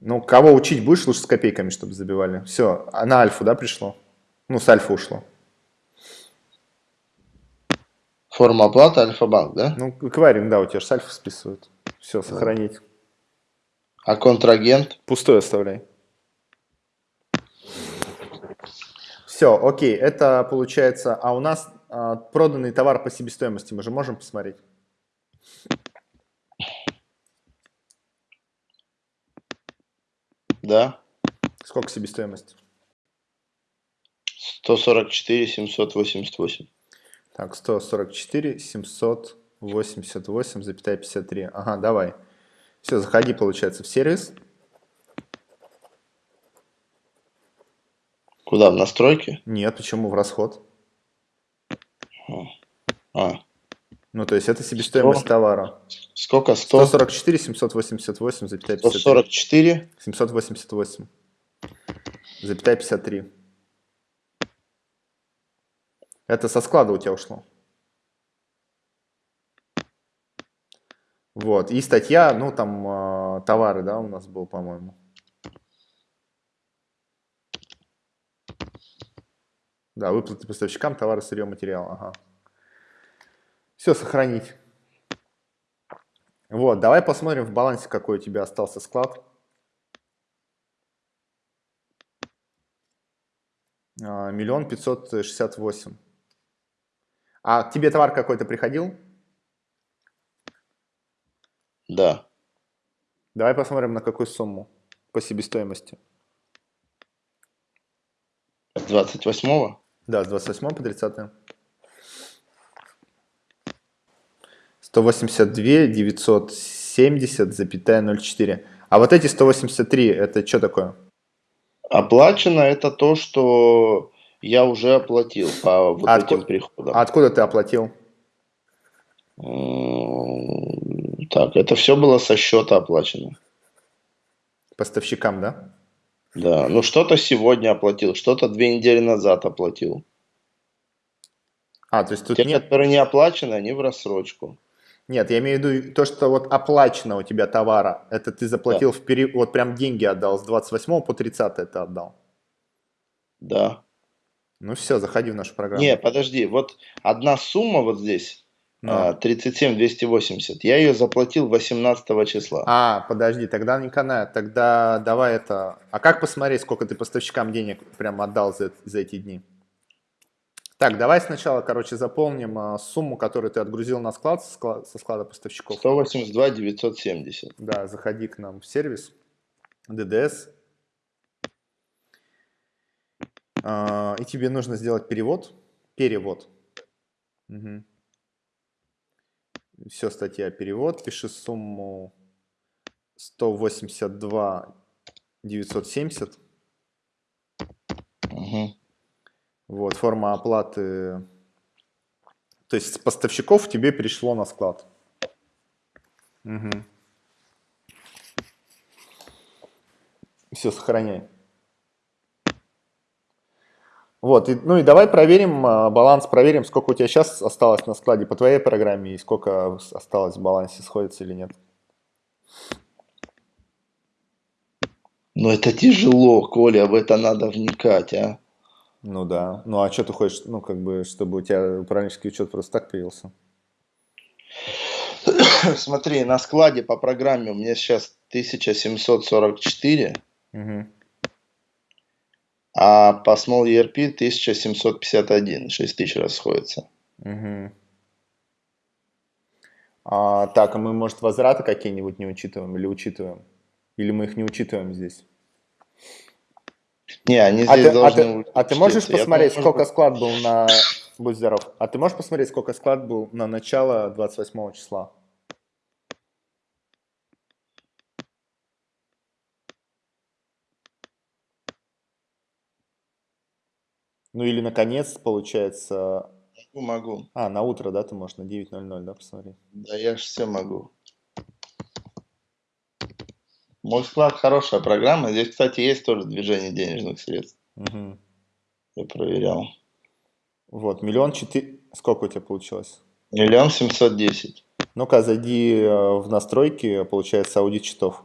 Ну, кого учить будешь, лучше с копейками, чтобы забивали. Все, а на альфу, да, пришло? Ну, с альфа ушло. Форма оплаты Альфа-банк, да? Ну, эквайринг, да, у тебя же с альфа списывают. Все, сохранить. А контрагент? Пустой оставляй. Все, окей, это получается, а у нас а, проданный товар по себестоимости мы же можем посмотреть? Да. Сколько себестоимость? 144 788. Так, 144 788, запятая 53. Ага, давай. Все, заходи, получается, в сервис. Куда, в настройки? Нет, почему в расход? А. Ну, то есть это себестоимость 100? товара. Сколько? 100? 144 788, запятая 53. 144? 788, запятая 53. Это со склада у тебя ушло. Вот, и статья, ну, там, э, товары, да, у нас был, по-моему. Да, выплаты поставщикам, товары, сырье, материал, ага. Все, сохранить. Вот, давай посмотрим в балансе, какой у тебя остался склад. А, миллион пятьсот шестьдесят восемь. А к тебе товар какой-то приходил? Да. Давай посмотрим, на какую сумму по себестоимости. С 28-го? Да, с 28 по 30. 182 970 запятая 0,4. А вот эти 183, это что такое? Оплачено это то, что я уже оплатил по вот а этим приходам. А откуда ты оплатил? Так, это все было со счета оплачено. Поставщикам, да? Да, ну что-то сегодня оплатил, что-то две недели назад оплатил. А, то есть тут Те, нет... которые не оплачены, они в рассрочку. Нет, я имею в виду то, что вот оплачено у тебя товара, это ты заплатил да. в период, вот прям деньги отдал, с 28 по 30 это отдал. Да. Ну все, заходи в нашу программу. Не, подожди, вот одна сумма вот здесь, ну. 37 280, я ее заплатил 18 числа. А, подожди, тогда не канает, тогда давай это... А как посмотреть, сколько ты поставщикам денег прям отдал за, за эти дни? Так, давай сначала, короче, заполним а, сумму, которую ты отгрузил на склад со склада, поставщиков. 182 970. Да, заходи к нам в сервис, DDS. А, и тебе нужно сделать перевод. Перевод. Угу. Все, статья перевод. Пиши сумму 182 970. Угу. Вот, форма оплаты. То есть с поставщиков тебе перешло на склад. Угу. Все, сохраняй. Вот, и, ну и давай проверим а, баланс, проверим, сколько у тебя сейчас осталось на складе по твоей программе и сколько осталось в балансе, сходится или нет. Ну это тяжело, Коля, в это надо вникать, а. Ну да, ну а что ты хочешь, ну как бы, чтобы у тебя управленческий учет просто так появился? Смотри, на складе по программе у меня сейчас 1744. Угу. А по Small ERP 1751, 6 тысяч расходится. Угу. А, так, а мы, может, возвраты какие-нибудь не учитываем или учитываем? Или мы их не учитываем здесь? Не, они а здесь а должны ты, а ты, а ты можешь посмотреть, думаю, сколько может... склад был на... Будь здоров. А ты можешь посмотреть, сколько склад был на начало 28 числа? Ну или наконец, получается... Могу, могу. А, на утро, да, ты можешь на 9.00, да, посмотреть? Да, я же все могу. Мой склад хорошая программа. Здесь, кстати, есть тоже движение денежных средств. Угу. Я проверял. Вот, миллион четыре... Сколько у тебя получилось? Миллион семьсот десять. Ну-ка, зайди э, в настройки, получается, аудит счетов.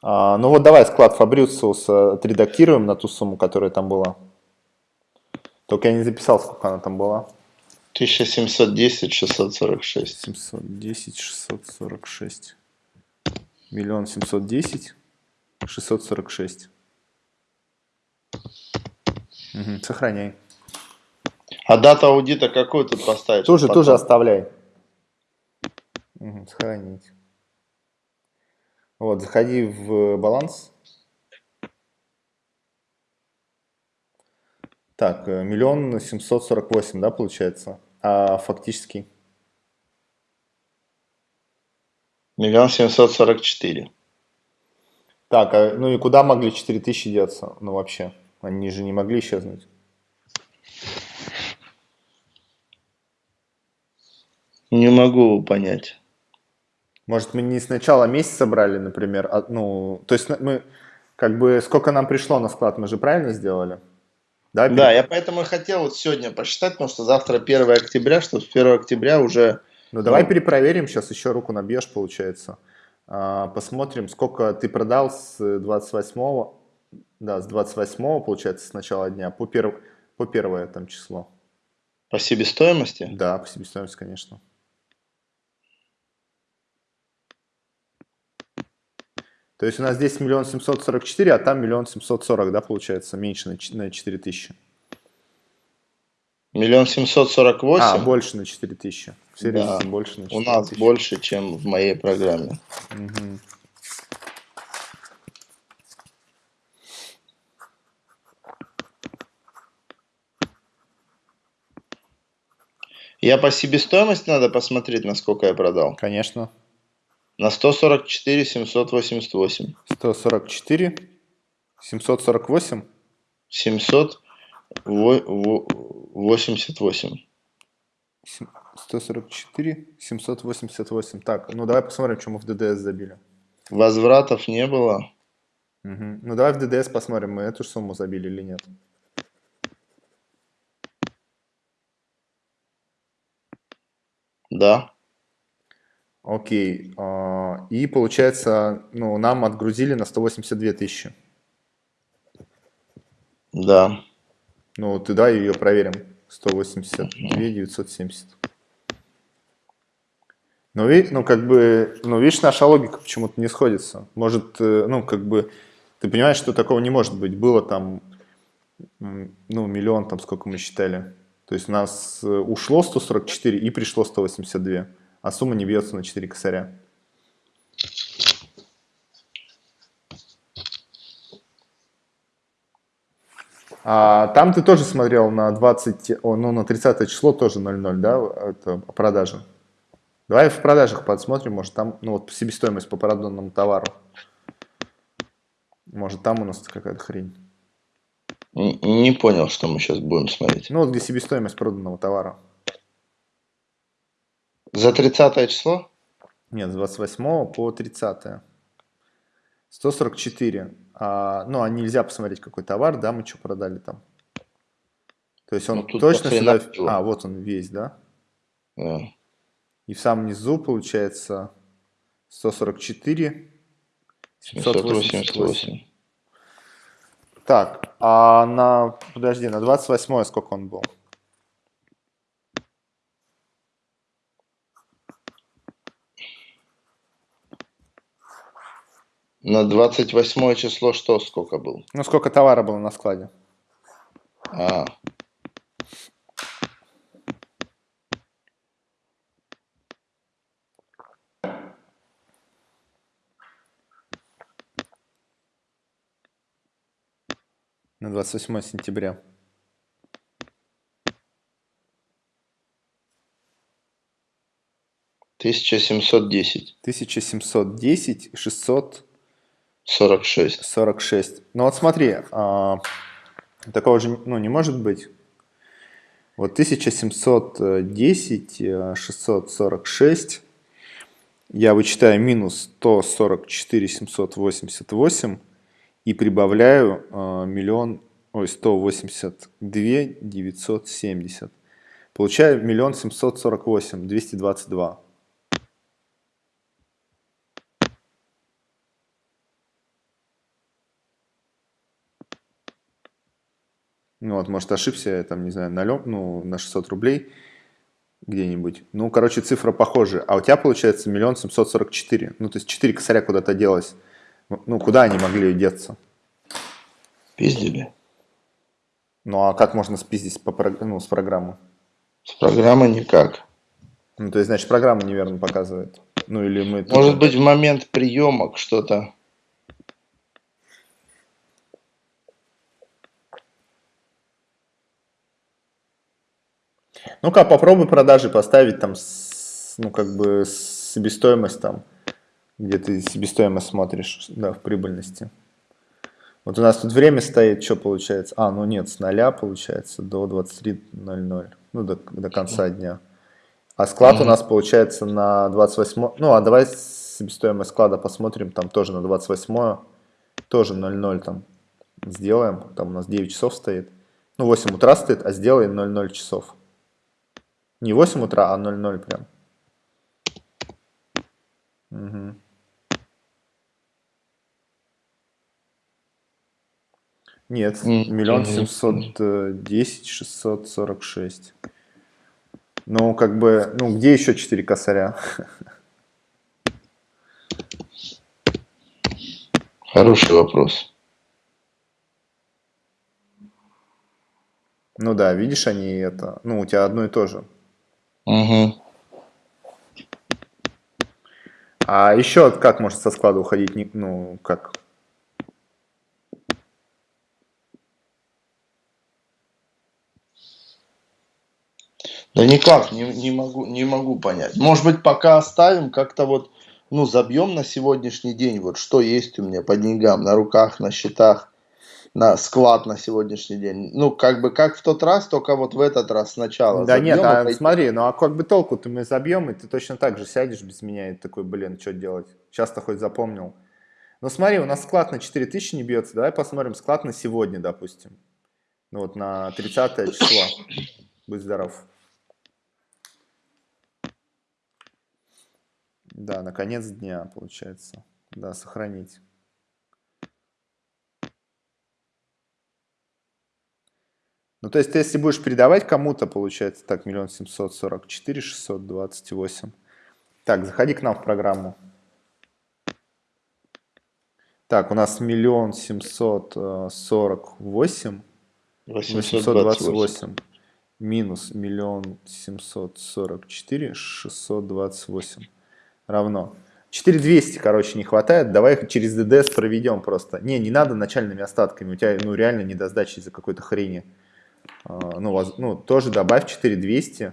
А, ну вот давай склад Фабрициус отредактируем на ту сумму, которая там была. Только я не записал, сколько она там была. 1710 646. 710 646. Миллион семьсот десять шестьсот сорок шесть. Сохраняй. А дата аудита какой тут поставить? Тоже, потом? тоже оставляй. Угу, сохранить. Вот, заходи в баланс. Так, э, миллион семьсот сорок восемь, да, получается? А фактически? Миллион семьсот сорок четыре. Так, а, ну и куда могли четыре тысячи деться? Ну вообще, они же не могли исчезнуть. Не могу понять. Может, мы не с начала месяца брали, например, а, ну, то есть мы, как бы, сколько нам пришло на склад, мы же правильно сделали? Да, да, я поэтому и хотел вот сегодня посчитать, потому что завтра 1 октября, что с 1 октября уже... Ну, давай ну, перепроверим, сейчас еще руку набьешь, получается. А, посмотрим, сколько ты продал с 28, да, с 28, получается, с начала дня по, перв, по первое там число. По себестоимости? Да, по себестоимости, конечно. То есть у нас здесь миллион семьсот сорок четыре, а там миллион семьсот сорок, да, получается, меньше на четыре тысячи. Миллион семьсот сорок восемь? А, больше на четыре тысячи. Все да. больше на 4 У нас тысячи. больше, чем в моей программе. Угу. Я по себестоимости надо посмотреть, насколько я продал. Конечно. На 144 788. 144 748? 788. 144 788. Так, ну давай посмотрим, что мы в ДДС забили. Возвратов не было. Угу. Ну давай в ДДС посмотрим, мы эту сумму забили или нет. Да. Окей. А, и получается, ну, нам отгрузили на 182 тысячи. Да. Ну, ты дай ее проверим. 182 970. Ну, ви, ну, как бы, ну, видишь, наша логика почему-то не сходится. Может, э, ну, как бы, ты понимаешь, что такого не может быть. Было там, ну, миллион, там, сколько мы считали. То есть у нас э, ушло 144 и пришло 182 а сумма не бьется на 4 косаря. А там ты тоже смотрел на 20, о, ну на 30 число тоже 0,0, да, это продажи. Давай в продажах подсмотрим, может там, ну вот себестоимость по проданному товару. Может там у нас какая-то хрень. Не понял, что мы сейчас будем смотреть. Ну вот где себестоимость проданного товара. За 30 число? Нет, с 28 по 30. 144. А, ну, а нельзя посмотреть, какой товар, да, мы что продали там. То есть он ну, точно сюда... А, вот он весь, да? Да. И в самом низу получается 144, 788. Так, а на, подожди, на 28 сколько он был? На 28 число что сколько был? Ну, сколько товара было на складе? А. На 28 сентября. Тысяча семьсот десять. Тысяча семьсот десять, шестьсот 46. 46. Ну вот смотри, а, такого же ну, не может быть. Вот 1710, 646, э, я вычитаю минус 144 788 и прибавляю э, миллион, ой, 182 970. Получаю миллион 748 222. Ну вот, может, ошибся, я там, не знаю, на, ну, на 600 рублей где-нибудь. Ну, короче, цифра похожа. А у тебя получается миллион семьсот сорок четыре. Ну, то есть 4 косаря куда-то делось. Ну, куда они могли деться? Пиздили. Ну, а как можно спиздить по, ну, с программы? С программы никак. Ну, то есть, значит, программа неверно показывает. Ну, или мы... Может быть, в момент приемок что-то Ну-ка, попробуй продажи поставить там, с, ну, как бы, себестоимость там, где ты себестоимость смотришь, да, в прибыльности. Вот у нас тут время стоит, что получается? А, ну нет, с 0 получается до 23.00, ну, до, до конца дня. А склад -hmm. у нас получается на 28, ну, а давай себестоимость склада посмотрим, там тоже на 28, тоже 0.0 там сделаем, там у нас 9 часов стоит. Ну, 8 утра стоит, а сделаем 0.0 часов. Не 8 утра, а 00 прям. Угу. Нет, миллион семьсот десять шестьсот сорок шесть. Ну, как бы, ну, где еще четыре косаря? Хороший вопрос. Ну да, видишь, они это, ну, у тебя одно и то же. Угу. А еще как может со склада уходить, ну, как? Да никак, не, не, могу, не могу понять. Может быть, пока оставим, как-то вот, ну, забьем на сегодняшний день, вот что есть у меня по деньгам, на руках, на счетах на склад на сегодняшний день. Ну, как бы как в тот раз, только вот в этот раз сначала. Да нет, а пойти... смотри, ну а как бы толку-то мы забьем, и ты точно так же сядешь без меня и такой, блин, что делать? Часто хоть запомнил. Ну смотри, у нас склад на 4000 не бьется, давай посмотрим склад на сегодня, допустим. Ну вот на 30 число. Будь здоров. Да, на конец дня, получается. Да, сохранить. Ну, то есть, ты, если будешь передавать кому-то, получается, так, миллион семьсот сорок четыре шестьсот двадцать восемь. Так, заходи к нам в программу. Так, у нас миллион семьсот сорок восемь. Восемьсот двадцать восемь. Минус миллион семьсот сорок четыре шестьсот двадцать восемь. Равно. 4200, короче, не хватает, давай через ДДС проведем просто. Не, не надо начальными остатками, у тебя ну, реально не до сдачи из-за какой-то хрени. А, ну, ну, тоже добавь 4200,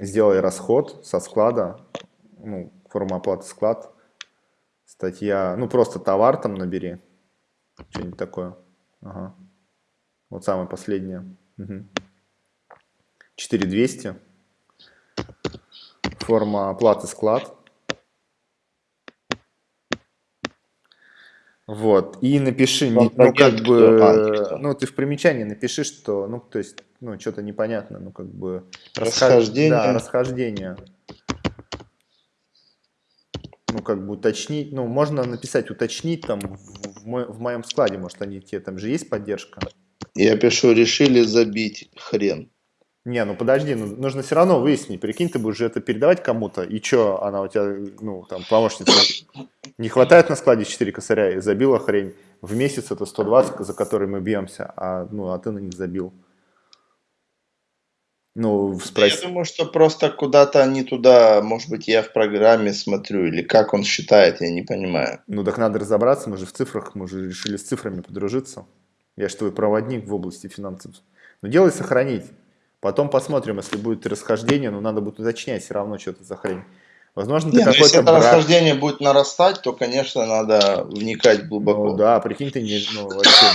сделай расход со склада, ну, форма оплаты склад, статья, ну, просто товар там набери, что-нибудь такое. Ага. Вот самое последнее. Угу. 4200. Форма оплаты склад. Вот, и напиши, ну, ну как бы, ну ты в примечании напиши, что, ну то есть, ну что-то непонятно, ну как бы расхождение, да, расхождение, ну как бы уточнить, ну можно написать уточнить там в, мо в моем складе, может они тебе там же есть поддержка. Я пишу, решили забить хрен. Не, ну подожди, ну, нужно все равно выяснить, прикинь, ты будешь это передавать кому-то, и что, она у тебя, ну, там, помощница, не хватает на складе 4 косаря и забила хрень, в месяц это 120, за который мы бьемся, а, ну, а ты на них забил. Ну, спроси. Я думаю, что просто куда-то не туда, может быть, я в программе смотрю, или как он считает, я не понимаю. Ну, так надо разобраться, мы же в цифрах, мы же решили с цифрами подружиться. Я же твой проводник в области финансов. Но делай сохранить. Потом посмотрим, если будет расхождение, но надо будет уточнять все равно что-то за хрень. Возможно, ты какой-то Если это брак... расхождение будет нарастать, то, конечно, надо вникать глубоко. Ну, да, прикинь, ты не, ну, вообще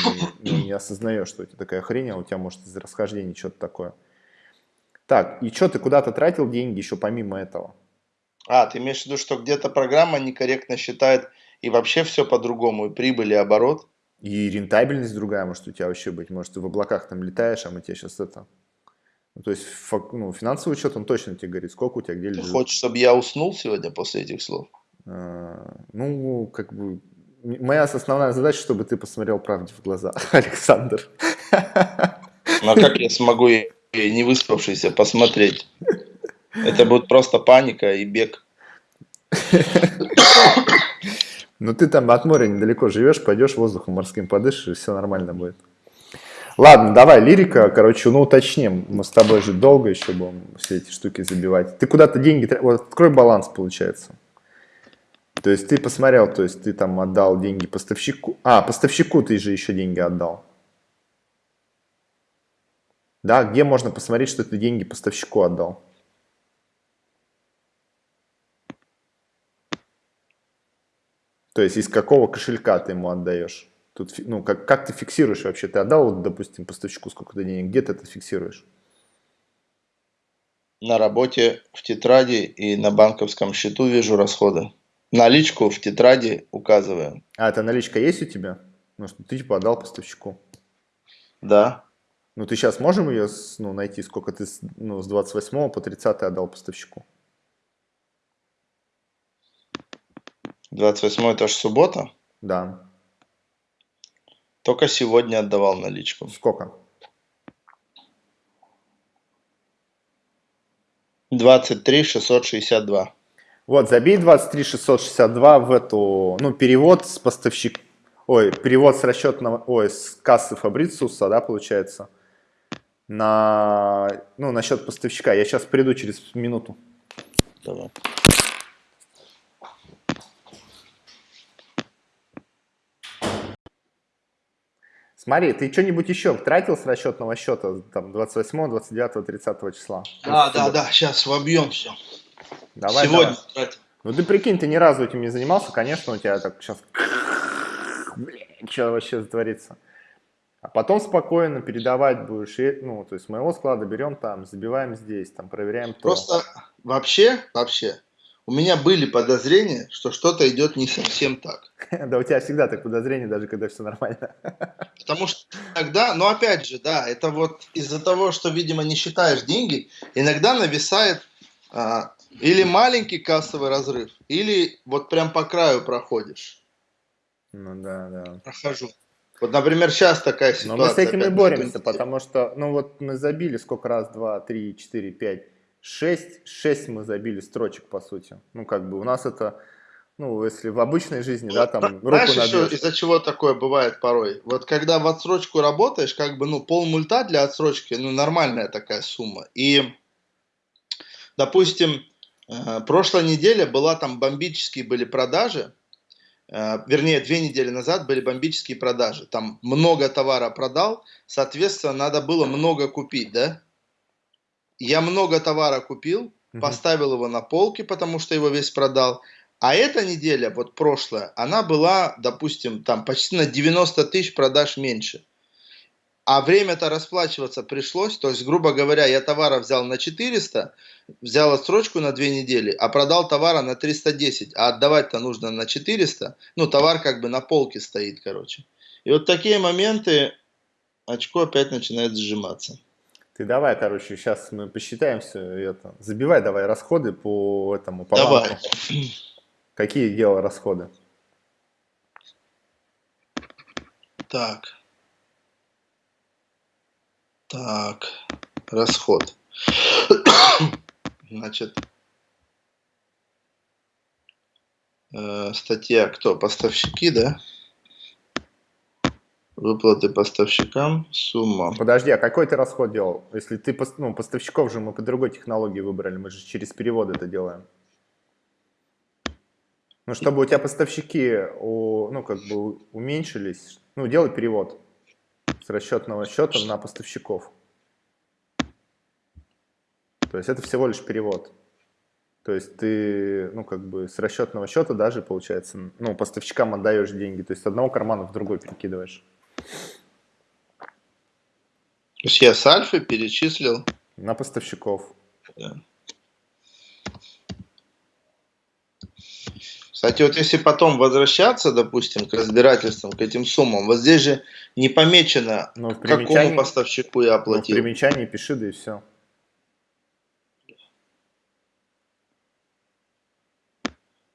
не, ну, не осознаешь, что это такая хрень, а у тебя может из-за расхождения что-то такое. Так, и что, ты куда-то тратил деньги еще помимо этого? А, ты имеешь в виду, что где-то программа некорректно считает и вообще все по-другому, и прибыль, и оборот? И рентабельность другая, может, у тебя вообще быть. Может, ты в облаках там летаешь, а мы тебе сейчас это ну, то есть ну, финансовый учет, он точно тебе говорит, сколько у тебя где лежит. Ты хочешь, чтобы я уснул сегодня после этих слов? А, ну, как бы, моя основная задача, чтобы ты посмотрел правде в глаза, Александр. Ну, а как я смогу, не выспавшийся, посмотреть? Это будет просто паника и бег. Ну, ты там от моря недалеко живешь, пойдешь воздухом морским подышишь, и все нормально будет. Ладно, давай, лирика, короче, ну уточним. Мы с тобой же долго еще будем все эти штуки забивать. Ты куда-то деньги... Вот открой баланс, получается. То есть ты посмотрел, то есть ты там отдал деньги поставщику. А, поставщику ты же еще деньги отдал. Да, где можно посмотреть, что ты деньги поставщику отдал? То есть из какого кошелька ты ему отдаешь? Тут, ну, как, как ты фиксируешь вообще? Ты отдал, допустим, поставщику сколько-то денег, где ты это фиксируешь? На работе в тетради и на банковском счету вижу расходы. Наличку в тетради указываю. А, это наличка есть у тебя? Ну, что ты типа отдал поставщику? Да. Ну, ты сейчас можем ее ну, найти, сколько ты ну, с 28 по 30 отдал поставщику? 28 это же суббота? Да. Только сегодня отдавал наличку. Сколько? 23 662. Вот, забей 23 662 в эту, ну, перевод с поставщик, ой, перевод с расчетного, ой, с кассы Фабрициуса, да, получается, на, ну, на счет поставщика. Я сейчас приду через минуту. Давай. Смотри, ты что-нибудь еще тратил с расчетного счета там 28, 29, 30 числа? Да, да, да, сейчас вобьем все. Давай, Сегодня давай. тратил. Ну ты прикинь, ты ни разу этим не занимался, конечно, у тебя так сейчас... Блин, что вообще творится? А потом спокойно передавать будешь, и, ну, то есть моего склада берем там, забиваем здесь, там, проверяем то. Просто вообще, вообще, у меня были подозрения, что что-то идет не совсем так. Да у тебя всегда так подозрения, даже когда все нормально. Потому что иногда, но опять же, да, это вот из-за того, что, видимо, не считаешь деньги, иногда нависает а, или маленький кассовый разрыв, или вот прям по краю проходишь. Ну да, да. Прохожу. Вот, например, сейчас такая ситуация. Но мы с этим и боремся, потому что, ну вот мы забили сколько раз, два, три, четыре, пять 6, 6 мы забили строчек, по сути. Ну, как бы у нас это, ну, если в обычной жизни, да, там руку Знаешь, еще из-за чего такое бывает порой? Вот когда в отсрочку работаешь, как бы, ну, пол мульта для отсрочки, ну, нормальная такая сумма. И, допустим, Э, прошлая неделя была там бомбические были продажи, э, вернее, две недели назад были бомбические продажи. Там много товара продал, соответственно, надо было много купить, да? Я много товара купил, угу. поставил его на полке, потому что его весь продал. А эта неделя, вот прошлая, она была, допустим, там почти на 90 тысяч продаж меньше. А время-то расплачиваться пришлось, то есть, грубо говоря, я товара взял на 400, взял отсрочку на 2 недели, а продал товара на 310, а отдавать-то нужно на 400, ну, товар как бы на полке стоит, короче. И вот такие моменты, очко опять начинает сжиматься. Ты давай, короче, сейчас мы посчитаем все это. Забивай давай расходы по этому, по Давай. Банку. Какие делал расходы? Так. Так, расход. Значит, э, статья кто? Поставщики, да? Выплаты поставщикам, сумма. Подожди, а какой ты расход делал? Если ты, ну, поставщиков же мы по другой технологии выбрали, мы же через перевод это делаем. Ну, чтобы у тебя поставщики, ну, как бы уменьшились, ну, делай перевод с расчетного счета на поставщиков. То есть это всего лишь перевод. То есть ты, ну, как бы с расчетного счета даже, получается, ну, поставщикам отдаешь деньги. То есть с одного кармана в другой перекидываешь. То есть я с Альфы перечислил? На поставщиков. Да. Кстати, вот если потом возвращаться, допустим, к разбирательствам, к этим суммам, вот здесь же не помечено, ну, какому поставщику я оплатил. Ну, в примечании пиши, да и все.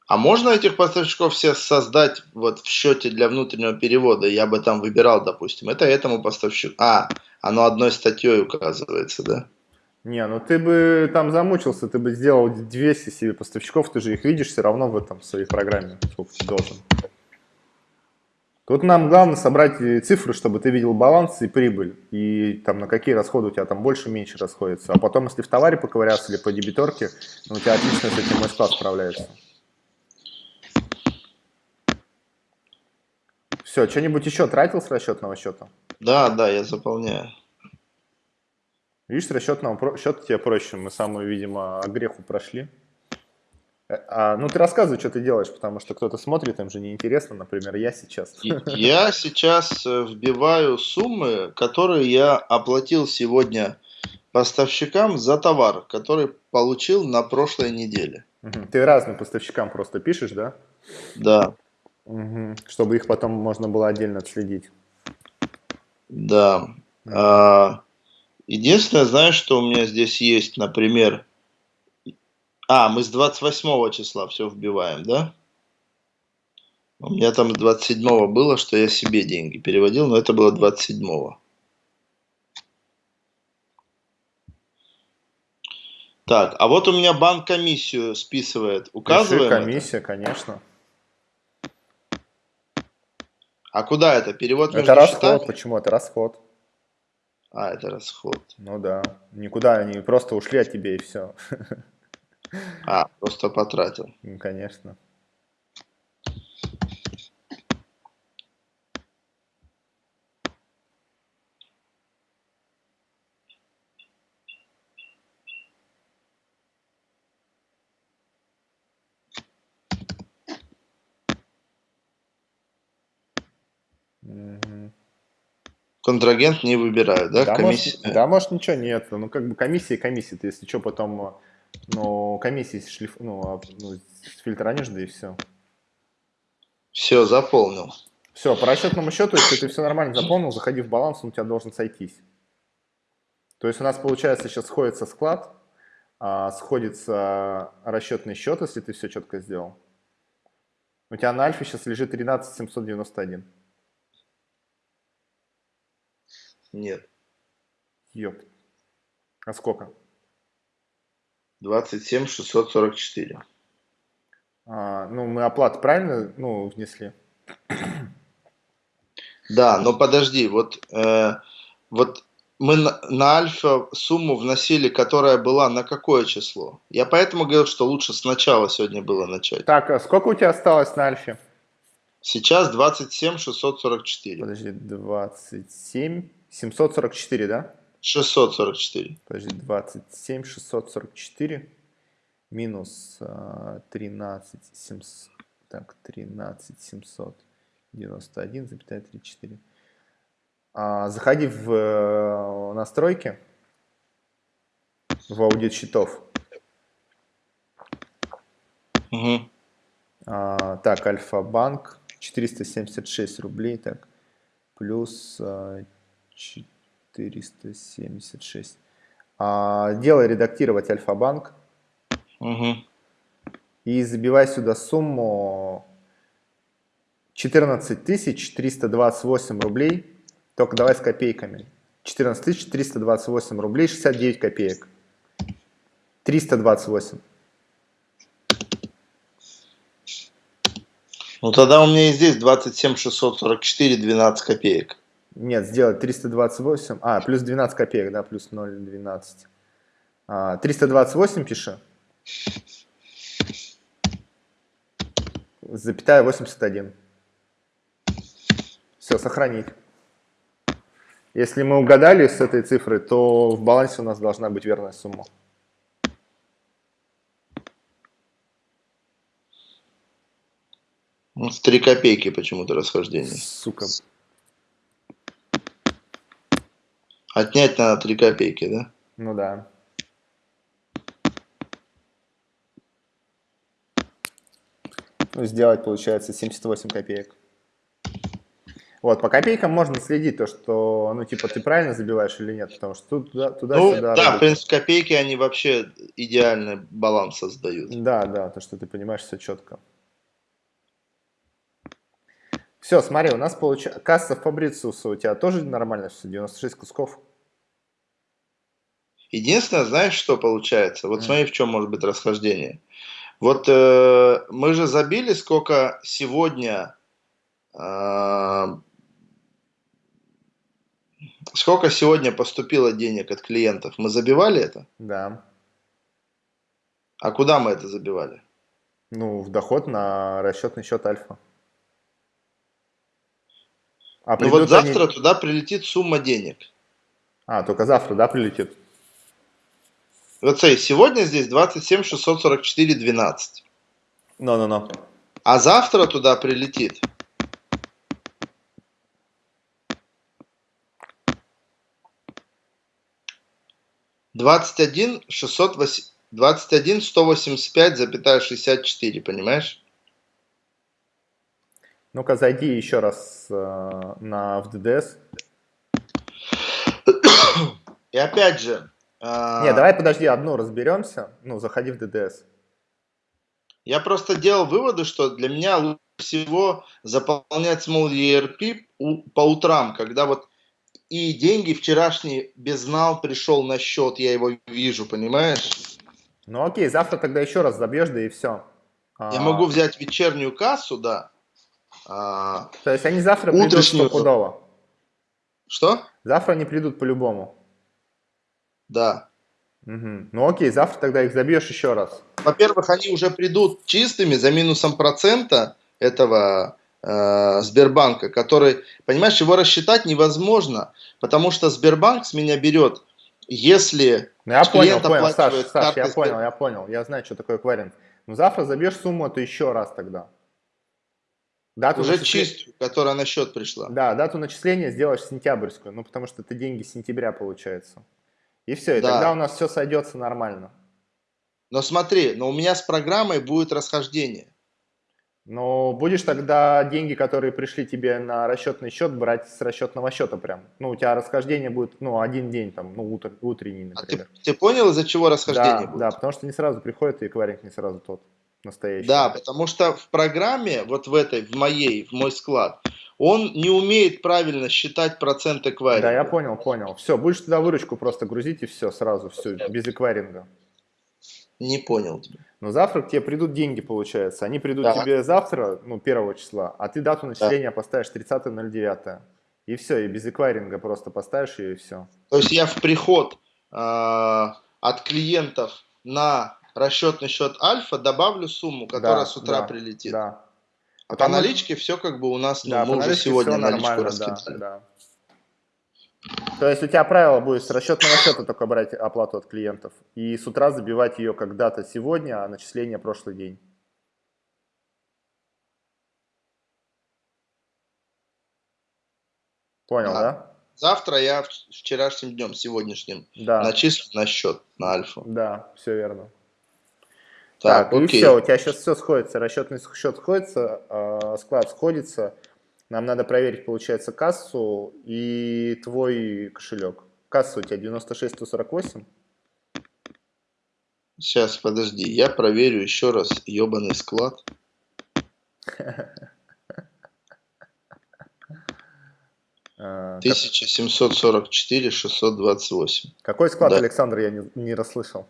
А можно этих поставщиков все создать вот в счете для внутреннего перевода? Я бы там выбирал, допустим, это этому поставщику. А, оно одной статьей указывается, да? Не, ну ты бы там замучился, ты бы сделал 200 себе поставщиков, ты же их видишь все равно в этом своей программе, сколько ты должен. Тут нам главное собрать цифры, чтобы ты видел баланс и прибыль, и там на какие расходы у тебя там больше, меньше расходятся. А потом, если в товаре поковыряться или по дебиторке, ну, у тебя отлично с этим мой склад справляется. Все, что-нибудь еще тратил с расчетного счета? Да, да, я заполняю. Видишь, с расчетного счета тебе проще. Мы самую, видимо, греху прошли. Э, а, ну, ты рассказывай, что ты делаешь, потому что кто-то смотрит, им же неинтересно, например, я сейчас. Я сейчас э, вбиваю суммы, которые я оплатил сегодня поставщикам за товар, который получил на прошлой неделе. Ты разным поставщикам просто пишешь, да? Да. Угу. Чтобы их потом можно было отдельно отследить. Да. А, Единственное, знаешь, что у меня здесь есть, например... А, мы с 28 числа все вбиваем, да? У меня там с 27 было, что я себе деньги переводил, но это было 27. -го. Так, а вот у меня банк комиссию списывает. Указываем Пиши комиссия, это? конечно. А куда это? Перевод между Это расход. Счетами? Почему? Это расход. А, это расход. Ну да. Никуда они просто ушли от тебя и все. А, просто потратил. Ну, конечно. Контрагент не выбирают, да? Да, комиссия... может, да, может ничего нет. Ну, как бы комиссия комиссия. Ты, если что, потом ну, комиссии шлиф... ну, а, ну, фильтранишь, да и все. Все, заполнил. Все, по расчетному счету, если ты все нормально заполнил, заходи в баланс, он у тебя должен сойтись. То есть у нас получается сейчас сходится склад, а, сходится расчетный счет, если ты все четко сделал. У тебя на альфе сейчас лежит 13 791. Нет. Ёп. А сколько? 27 644. А, ну, мы оплату правильно ну, внесли? Да, но подожди, вот, э, вот мы на, на альфа сумму вносили, которая была на какое число? Я поэтому говорил, что лучше сначала сегодня было начать. Так, а сколько у тебя осталось на альфе? Сейчас 27 644. Подожди, 27 744, да? 644. Подожди, 27 644 минус 13 700, так, 13 791,34. А, заходи в э, настройки, в аудит счетов. Угу. А, так, Альфа-банк, 476 рублей, так, плюс а, 476. А, делай редактировать Альфа-банк. Угу. И забивай сюда сумму 14 328 рублей только давай с копейками. 14 328 рублей 69 копеек. 328. Ну тогда у меня и здесь 27 644 12 копеек. Нет, сделать 328. А, плюс 12 копеек, да, плюс 0,12. А, 328 пиши. Запятая 81. Все, сохранить. Если мы угадали с этой цифры, то в балансе у нас должна быть верная сумма. Ну, с 3 копейки почему-то расхождение. Сука. Отнять надо 3 копейки, да? Ну да. Ну, сделать получается 78 копеек. Вот, по копейкам можно следить, то, что, ну, типа, ты правильно забиваешь или нет, потому что туда, туда ну, сюда. Да, в принципе, копейки, они вообще идеальный баланс создают. Да, да, то, что ты понимаешь все четко. Все, смотри, у нас получается, касса Фабрициуса у тебя тоже нормально все, 96 кусков. Единственное, знаешь, что получается? Вот mm. смотри, в чем может быть расхождение. Вот э, мы же забили, сколько сегодня э, Сколько сегодня поступило денег от клиентов? Мы забивали это? Да. А куда мы это забивали? Ну, в доход на расчетный счет Альфа. А ну вот завтра они... туда прилетит сумма денег. А, только завтра, да, прилетит? Вот смотри, сегодня здесь 27 644 12. Ну-ну-ну. А завтра туда прилетит 21 608, 21 185,64, понимаешь? Ну-ка, зайди еще раз э, на в ДДС. И опять же... Э, Не, давай подожди, одну разберемся. Ну, заходи в ДДС. Я просто делал выводы, что для меня лучше всего заполнять Small ERP по утрам, когда вот и деньги вчерашний безнал пришел на счет, я его вижу, понимаешь? Ну окей, завтра тогда еще раз забьешь, да и все. Я а... могу взять вечернюю кассу, да. А... То есть они завтра придут стопудово? Что? Завтра они придут по-любому? Да. Угу. Ну окей, завтра тогда их забьешь еще раз. Во-первых, они уже придут чистыми за минусом процента этого Э, Сбербанка, который, понимаешь, его рассчитать невозможно, потому что Сбербанк с меня берет, если ну, я понял, понял, Саш, Саш, я понял, я понял, я знаю, что такое кваринг. Ну завтра забьешь сумму, то еще раз тогда. Дату Уже начисления... чистую, которая на счет пришла. Да, дату начисления сделаешь сентябрьскую, ну потому что это деньги сентября получается. И все, и да. тогда у нас все сойдется нормально. Но смотри, но у меня с программой будет расхождение. Но будешь тогда деньги, которые пришли тебе на расчетный счет, брать с расчетного счета прям. Ну, у тебя расхождение будет, ну, один день, там, ну, утр, утренний, например. А ты, ты понял, из-за чего расхождение да, будет? Да, потому что не сразу приходит, и эквайринг не сразу тот настоящий. Да, потому что в программе, вот в этой, в моей, в мой склад, он не умеет правильно считать процент эквайринга. Да, я понял, понял. Все, будешь туда выручку просто грузить и все, сразу, все, без эквайринга. Не понял тебя. Но завтра к тебе придут деньги, получается. Они придут да. тебе завтра, ну, первого числа, а ты дату начисления да. поставишь 30.09. И все, и без эквайринга просто поставишь ее и все. То есть я в приход э, от клиентов на расчетный счет Альфа добавлю сумму, которая да, с утра да, прилетит. Да. А Потому... по наличке все как бы у нас, ну, да, мы уже сегодня наличку раскидали. Да, да. То есть у тебя правило будет с расчетного счета только брать оплату от клиентов и с утра забивать ее когда-то сегодня, а начисление прошлый день. Понял, да? да? Завтра я вчерашним днем, сегодняшним, да. начислю на счет, на альфа. Да, все верно. Так, так и все, у тебя сейчас все сходится, расчетный счет сходится, э, склад сходится. Нам надо проверить, получается, кассу и твой кошелек. Касса у тебя 96-148. Сейчас, подожди, я проверю еще раз ебаный склад. 1744 628. Какой склад, да. Александр, я не, не расслышал?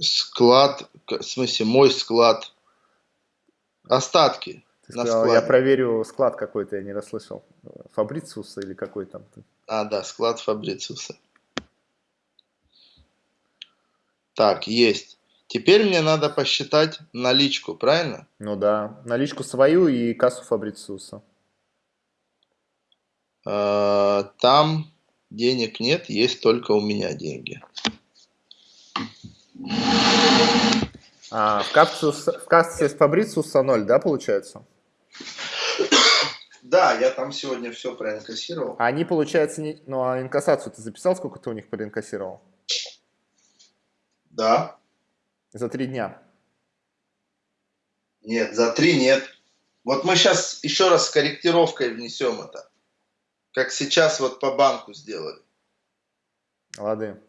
Склад, в смысле, мой склад. Остатки. Ты сказал, я проверю склад какой-то, я не расслышал. Фабрициуса или какой там? А, да, склад Фабрициуса. Так, есть. Теперь мне надо посчитать наличку, правильно? Ну да, наличку свою и кассу Фабрициуса. А, там денег нет, есть только у меня деньги. А, в, кассе, в кассе Фабрициуса 0, да, получается? Да, я там сегодня все проинкассировал. А они, получается, не... ну а инкассацию ты записал, сколько ты у них проинкассировал? Да. За три дня? Нет, за три нет. Вот мы сейчас еще раз с корректировкой внесем это. Как сейчас вот по банку сделали. Лады.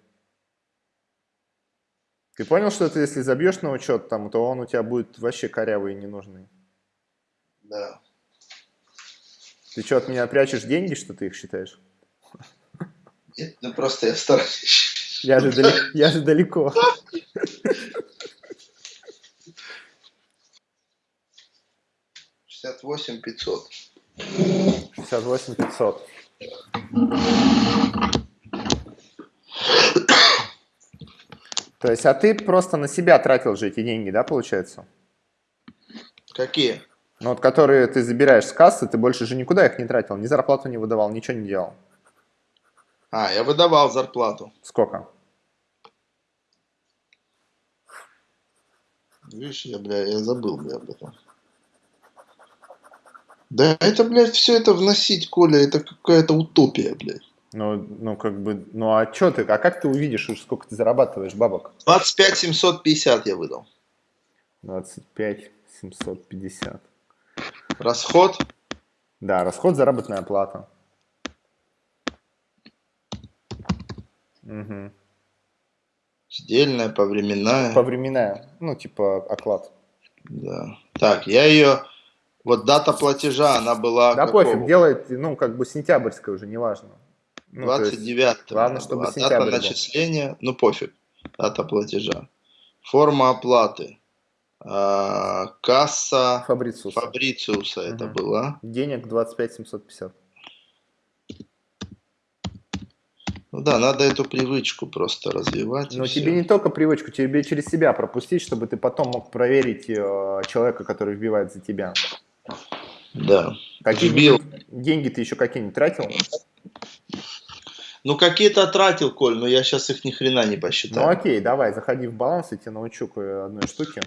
Ты понял, что ты если забьешь на учет там, то он у тебя будет вообще корявый и ненужный? Да. Ты что, от меня прячешь деньги, что ты их считаешь? Нет, ну просто я стараюсь. Я же, далеко, я же далеко. Шестьдесят восемь пятьсот. Шестьдесят восемь пятьсот. То есть, а ты просто на себя тратил же эти деньги, да, получается? Какие? Ну вот, которые ты забираешь с кассы, ты больше же никуда их не тратил, ни зарплату не выдавал, ничего не делал. А, я выдавал зарплату. Сколько? Видишь, я, бля, я забыл, бля, об этом. Да это, блядь, все это вносить, Коля, это какая-то утопия, блядь. Ну, ну, как бы, ну, а что ты, а как ты увидишь, сколько ты зарабатываешь бабок? 25 750 я выдал. 25 750. Расход? Да, расход заработная плата. Угу. Сдельная, повременная. Повременная, ну, типа оклад. Да. Так, я ее вот дата платежа, она была... Да какого? пофиг, делает, ну, как бы сентябрьская уже, неважно. Ну, 29 Главное, чтобы сентябрь Дата был. начисления, ну, пофиг, дата платежа. Форма оплаты. А, касса Фабрициуса, Фабрициуса угу. это была. Денег 25 750. Ну да, надо эту привычку просто развивать. Но тебе все. не только привычку, тебе через себя пропустить, чтобы ты потом мог проверить э, человека, который вбивает за тебя. Да. Какие Вбил. деньги ты еще какие-нибудь тратил? Ну, какие-то тратил, Коль, но я сейчас их ни хрена не посчитаю. Ну, окей, давай, заходи в баланс, я тебе научу одной штуки.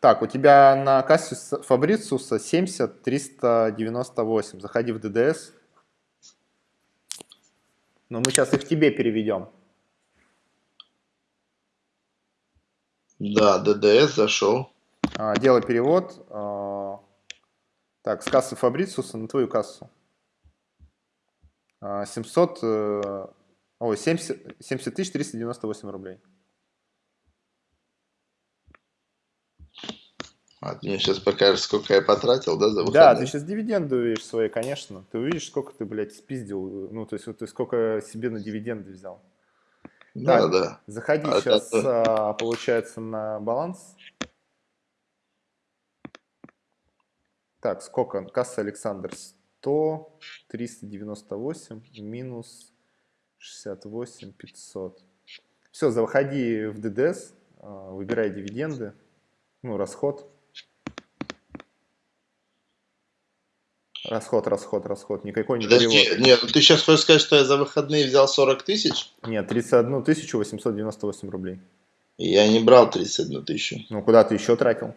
Так, у тебя на кассе Фабрициуса 70 398. Заходи в ДДС. Но мы сейчас их тебе переведем. Да, ДДС зашел. А, делай перевод. А, так, с кассы Фабрициуса на твою кассу. 700, а, э, ой, 70, 70 398 рублей. А ты мне сейчас покажешь, сколько я потратил, да, за выходные? Да, ты сейчас дивиденды увидишь свои, конечно. Ты увидишь, сколько ты, блядь, спиздил. Ну, то есть, вот ты сколько себе на дивиденды взял. Да, так, да. Заходи а сейчас, это... получается, на баланс. Так, сколько? Касса Александр 100, 398, минус 68, 500. Все, заходи в ДДС, а, выбирай дивиденды, ну, расход. Расход, расход, расход. Никакой не Подожди, перевод. Нет, ну ты сейчас хочешь сказать, что я за выходные взял 40 тысяч? Нет, 31 тысячу 898 рублей. Я не брал 31 тысячу. Ну, куда ты еще тратил?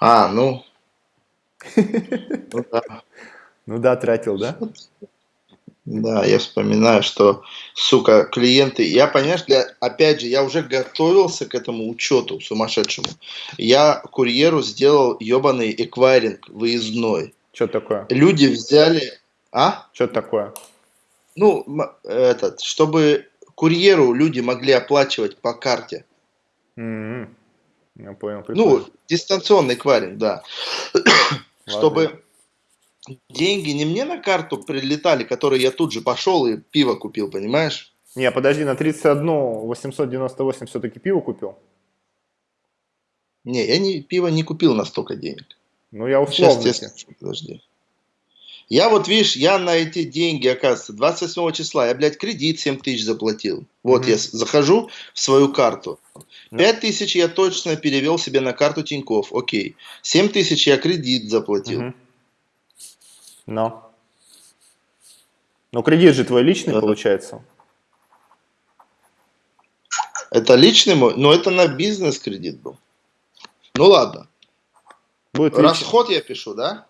А, ну. Ну да. Ну да, тратил, да? Да, я вспоминаю, что, сука, клиенты, я, понимаешь, для, опять же, я уже готовился к этому учету сумасшедшему. Я курьеру сделал ебаный эквайринг выездной. Что такое? Люди взяли... А? Что такое? Ну, этот, чтобы курьеру люди могли оплачивать по карте. Mm-hmm. Я понял. Прикольно. Ну, дистанционный эквайринг, да. Чтобы деньги не мне на карту прилетали, которые я тут же пошел и пиво купил, понимаешь? Не, подожди, на 31 898 все-таки пиво купил? Не, я не, пиво не купил на столько денег. Ну, я условно. Сейчас тебе подожди. Я вот, видишь, я на эти деньги, оказывается, 28 числа, я, блядь, кредит 7 тысяч заплатил. Вот mm-hmm. я захожу в свою карту. 5 тысяч я точно перевел себе на карту Тиньков, окей. 7 тысяч я кредит заплатил. Mm-hmm. Но. Но кредит же твой личный, да. получается. Это личный мой, но это на бизнес кредит был. Ну ладно. Будет Расход я пишу, да?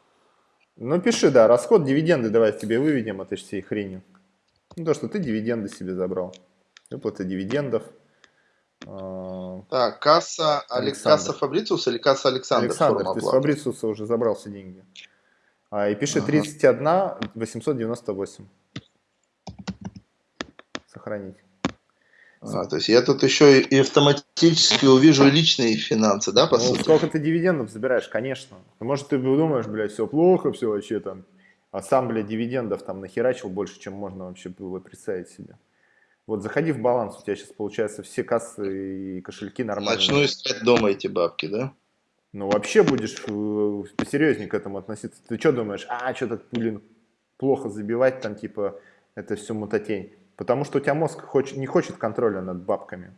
Ну пиши, да, расход, дивиденды давай тебе выведем этой всей хрени. Ну то, что ты дивиденды себе забрал. Выплата дивидендов. А, так, касса, Александр. касса Фабрициус или касса Александр? Александр, ты с Фабрициуса уже забрал все деньги. А, и пиши ага. 31 898. Сохранить. А, то есть я тут еще и автоматически увижу личные финансы, да, по ну, сути? сколько ты дивидендов забираешь, конечно. Может, ты думаешь, блядь, все плохо, все вообще там. А сам, блядь, дивидендов там нахерачил больше, чем можно вообще было представить себе. Вот заходи в баланс, у тебя сейчас получается все кассы и кошельки нормальные. Начну искать дома эти бабки, да? Ну, вообще будешь э, посерьезнее к этому относиться. Ты что думаешь, а, что-то, блин, плохо забивать, там, типа, это все мутатень. Потому что у тебя мозг хочет, не хочет контроля над бабками.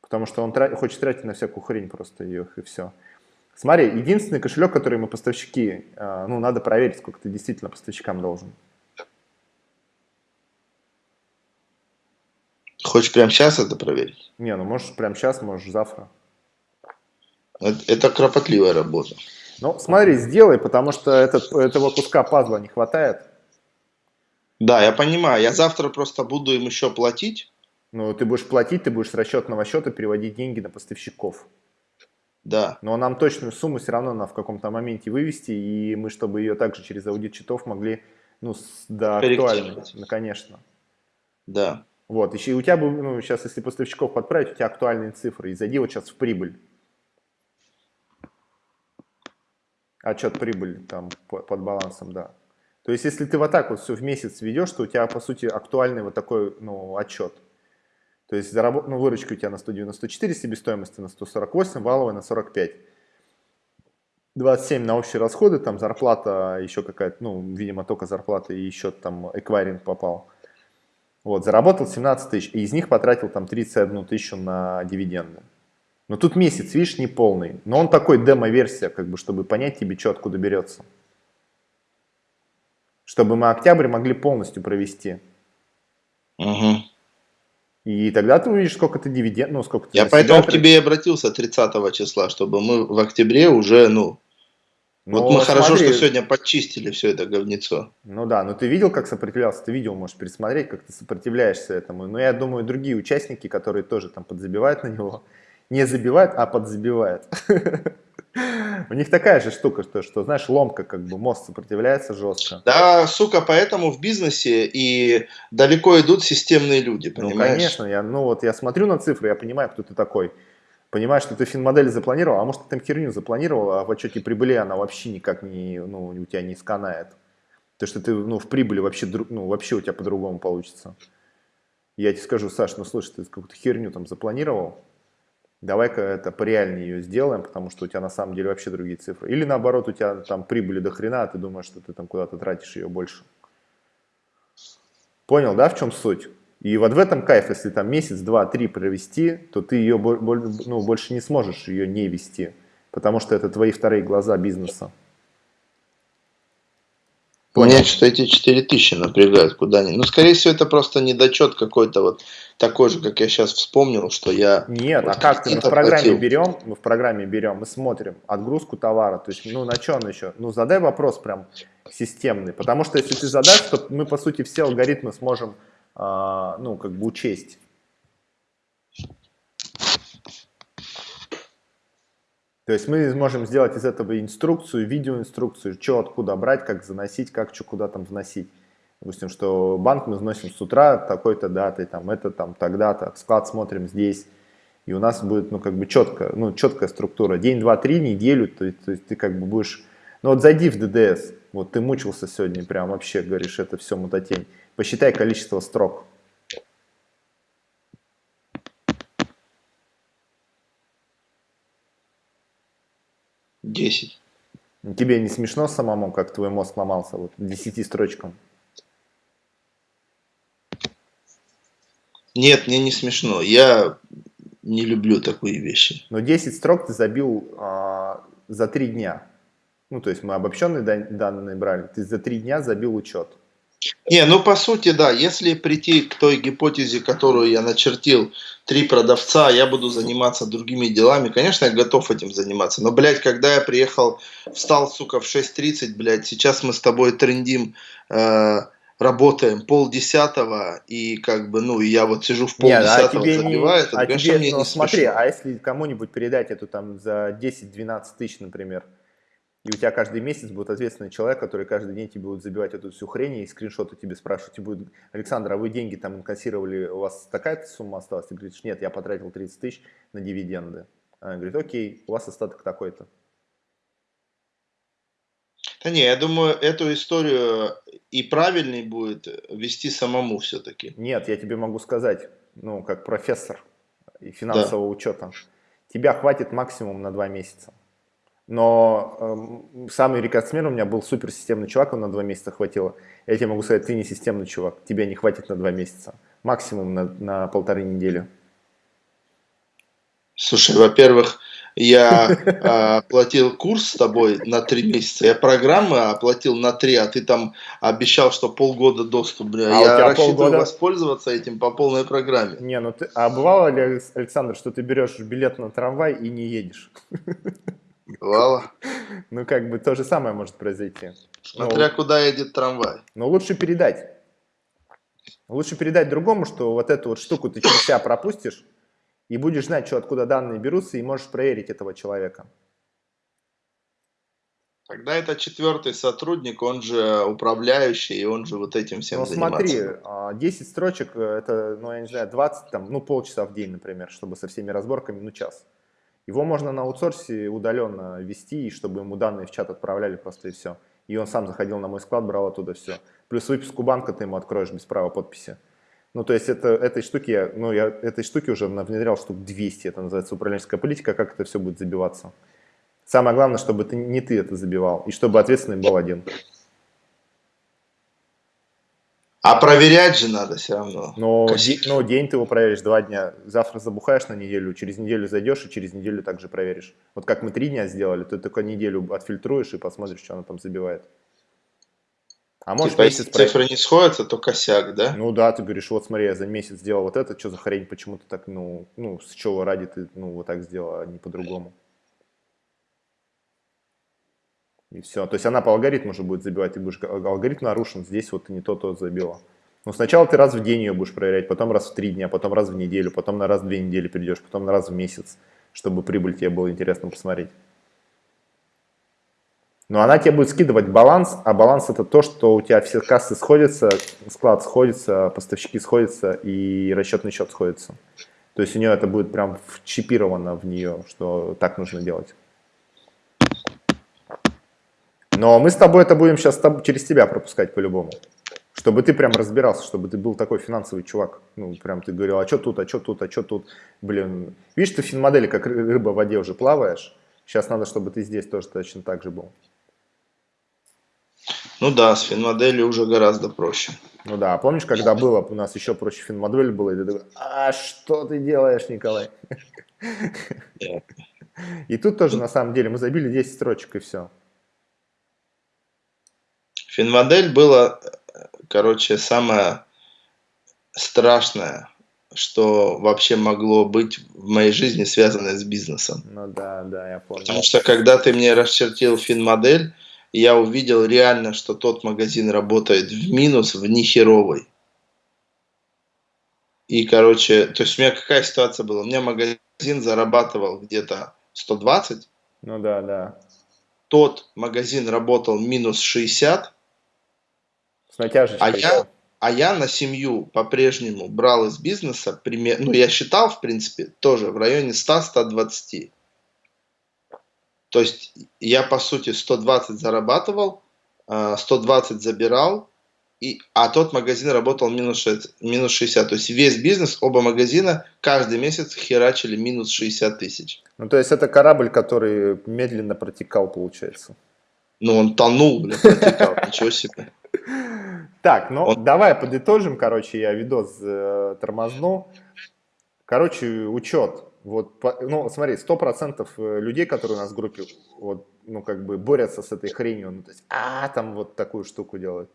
Потому что он тра хочет тратить на всякую хрень просто ее, и все. Смотри, единственный кошелек, который мы поставщики, э, ну, надо проверить, сколько ты действительно поставщикам должен. Хочешь прямо сейчас это проверить? Не, ну можешь прямо сейчас, можешь завтра. Это кропотливая работа. Ну, смотри, сделай, потому что этот, этого куска пазла не хватает. Да, я понимаю. Я завтра просто буду им еще платить. Ну, ты будешь платить, ты будешь с расчетного счета переводить деньги на поставщиков. Да. Но нам точную сумму все равно надо в каком-то моменте вывести, и мы, чтобы ее также через аудит счетов могли, ну, до актуальной, ну, конечно. Да. Вот, еще и у тебя, ну, сейчас, если поставщиков подправить, у тебя актуальные цифры, и зайди вот сейчас в прибыль. отчет прибыли там под балансом, да. То есть, если ты вот так вот все в месяц ведешь, то у тебя, по сути, актуальный вот такой, ну, отчет. То есть, заработ... ну, выручка у тебя на 194, себестоимость на 148, валовая на 45. 27 на общие расходы, там зарплата еще какая-то, ну, видимо, только зарплата и еще там эквайринг попал. Вот, заработал 17 тысяч, и из них потратил там 31 тысячу на дивиденды. Но тут месяц, видишь, не полный. Но он такой демо-версия, как бы, чтобы понять тебе, что откуда берется. Чтобы мы октябрь могли полностью провести. Угу. И тогда ты увидишь, сколько ты дивиденд, ну, сколько ты Я поэтому к тебе и обратился 30 числа, чтобы мы в октябре уже, ну, но вот мы смотри, хорошо, что сегодня почистили все это говнецо. Ну да, но ты видел, как сопротивлялся? Ты видел, можешь пересмотреть, как ты сопротивляешься этому. Но я думаю, другие участники, которые тоже там подзабивают на него, не забивает, а подзабивает. У них такая же штука, что, что, знаешь, ломка, как бы мозг сопротивляется жестко. Да, сука, поэтому в бизнесе и далеко идут системные люди, ну, понимаешь? Ну, конечно, я, ну вот я смотрю на цифры, я понимаю, кто ты такой. Понимаешь, что ты финмодель запланировал, а может ты там херню запланировал, а в отчете прибыли она вообще никак не, ну, у тебя не сканает. То, что ты, ну, в прибыли вообще, ну, вообще у тебя по-другому получится. Я тебе скажу, Саш, ну слушай, ты какую-то херню там запланировал, давай-ка это пореальнее ее сделаем, потому что у тебя на самом деле вообще другие цифры. Или наоборот, у тебя там прибыли до хрена, а ты думаешь, что ты там куда-то тратишь ее больше. Понял, да, в чем суть? И вот в этом кайф, если там месяц, два, три провести, то ты ее ну, больше не сможешь ее не вести, потому что это твои вторые глаза бизнеса. Понял. Меня что-то эти 4000 напрягают куда-нибудь. Ну, скорее всего, это просто недочет какой-то вот такой же, как я сейчас вспомнил, что я... Нет, вот а как ты? Мы в программе платил. берем, мы в программе берем, мы смотрим отгрузку товара. То есть, ну, на чем еще? Ну, задай вопрос прям системный. Потому что если ты задашь, то мы, по сути, все алгоритмы сможем, а, ну, как бы учесть. То есть мы можем сделать из этого инструкцию, видеоинструкцию, что откуда брать, как заносить, как что куда там вносить. Допустим, что банк мы вносим с утра такой-то датой, там это там тогда-то, склад смотрим здесь. И у нас будет, ну, как бы четко, ну, четкая структура. День, два, три, неделю, то есть, то есть ты как бы будешь... Ну, вот зайди в ДДС, вот ты мучился сегодня, прям вообще говоришь, это все мутатень. Посчитай количество строк. 10. Тебе не смешно самому, как твой мозг сломался вот 10 строчкам? Нет, мне не смешно. Я не люблю такие вещи. Но 10 строк ты забил а, за 3 дня. Ну, то есть мы обобщенные данные брали. Ты за 3 дня забил учет. Не, ну по сути, да, если прийти к той гипотезе, которую я начертил, три продавца, я буду заниматься другими делами, конечно, я готов этим заниматься. Но, блядь, когда я приехал, встал, сука, в 6.30, блядь, сейчас мы с тобой трендим, э, работаем полдесятого, и как бы, ну, я вот сижу в полдесятого, Нет, а забиваю, не, это, а конечно, тебе, мне ну, не смотри, смешно. а если кому-нибудь передать эту там за 10-12 тысяч, например, и у тебя каждый месяц будет ответственный человек, который каждый день тебе будет забивать эту всю хрень и скриншоты тебе спрашивать. И будет, Александр, а вы деньги там инкассировали, у вас такая сумма осталась? Ты говоришь, нет, я потратил 30 тысяч на дивиденды. Она говорит, окей, у вас остаток такой-то. Да не, я думаю, эту историю и правильней будет вести самому все-таки. Нет, я тебе могу сказать, ну, как профессор и финансового да. учета, тебя хватит максимум на два месяца. Но э, самый рекордсмен у меня был суперсистемный чувак, он на два месяца хватило. Я тебе могу сказать, ты не системный чувак, тебе не хватит на два месяца. Максимум на, на полторы недели. Слушай, во-первых, я э, оплатил курс с тобой на три месяца, я программы оплатил на три, а ты там обещал, что полгода доступ. Бля. А я рассчитываю полгода... воспользоваться этим по полной программе. Не, ну ты, а бывало ли, Александр, что ты берешь билет на трамвай и не едешь? Бывало. Ну, как бы то же самое может произойти. Смотря ну, куда едет трамвай. Но лучше передать. Лучше передать другому, что вот эту вот штуку ты через себя пропустишь, и будешь знать, что откуда данные берутся, и можешь проверить этого человека. Тогда это четвертый сотрудник, он же управляющий, и он же вот этим всем ну, занимается. смотри, 10 строчек, это, ну, я не знаю, 20, там, ну, полчаса в день, например, чтобы со всеми разборками, ну, час. Его можно на аутсорсе удаленно вести, чтобы ему данные в чат отправляли просто и все. И он сам заходил на мой склад, брал оттуда все. Плюс выписку банка ты ему откроешь без права подписи. Ну, то есть это, этой штуки, я, ну, я этой штуки уже внедрял штук 200, это называется управленческая политика, как это все будет забиваться. Самое главное, чтобы ты, не ты это забивал, и чтобы ответственный был один. А проверять же надо все равно. Но, де, но день ты его проверишь, два дня. Завтра забухаешь на неделю, через неделю зайдешь и через неделю также проверишь. Вот как мы три дня сделали, ты только неделю отфильтруешь и посмотришь, что она там забивает. А может типа, если цифры не сходятся, то косяк, да? Ну да, ты говоришь, вот смотри, я за месяц сделал вот это, что за хрень, почему ты так, ну, ну, с чего ради ты, ну, вот так сделал, а не по-другому. И все. То есть она по алгоритму уже будет забивать, ты будешь, алгоритм нарушен, здесь вот ты не то-то забила. Но сначала ты раз в день ее будешь проверять, потом раз в три дня, потом раз в неделю, потом на раз в две недели придешь, потом на раз в месяц, чтобы прибыль тебе было интересно посмотреть. Но она тебе будет скидывать баланс, а баланс это то, что у тебя все кассы сходятся, склад сходится, поставщики сходятся и расчетный счет сходится. То есть у нее это будет прям вчипировано в нее, что так нужно делать. Но мы с тобой это будем сейчас через тебя пропускать по-любому. Чтобы ты прям разбирался, чтобы ты был такой финансовый чувак. Ну, прям ты говорил, а что тут, а что тут, а что тут. Блин, видишь, ты в финмодели как рыба в воде уже плаваешь. Сейчас надо, чтобы ты здесь тоже точно так же был. Ну да, с финмоделью уже гораздо проще. Ну да, помнишь, когда было, у нас еще проще финмодель было, и ты такой, а что ты делаешь, Николай? И тут тоже, на самом деле, мы забили 10 строчек, и все. Финмодель было, короче, самое страшное, что вообще могло быть в моей жизни связанное с бизнесом. Ну да, да, я помню. Потому что когда ты мне расчертил финмодель, я увидел реально, что тот магазин работает в минус, в нехеровый. И, короче, то есть у меня какая ситуация была? У меня магазин зарабатывал где-то 120. Ну да, да. Тот магазин работал минус 60. С натяжечкой. А я, а я на семью по-прежнему брал из бизнеса, пример, ну я считал, в принципе, тоже в районе 100-120. То есть я, по сути, 120 зарабатывал, 120 а, забирал, и, а тот магазин работал минус 60, минус 60. То есть весь бизнес, оба магазина каждый месяц херачили минус 60 тысяч. Ну, то есть это корабль, который медленно протекал, получается. Ну, он тонул, блин, протекал, ничего себе. Так, ну, он... давай подытожим, короче, я видос э, тормозну. Короче, учет. Вот, ну, смотри, сто процентов э, людей, которые у нас в группе, вот, ну, как бы борются с этой хренью, ну, то есть, а, там вот такую штуку делают.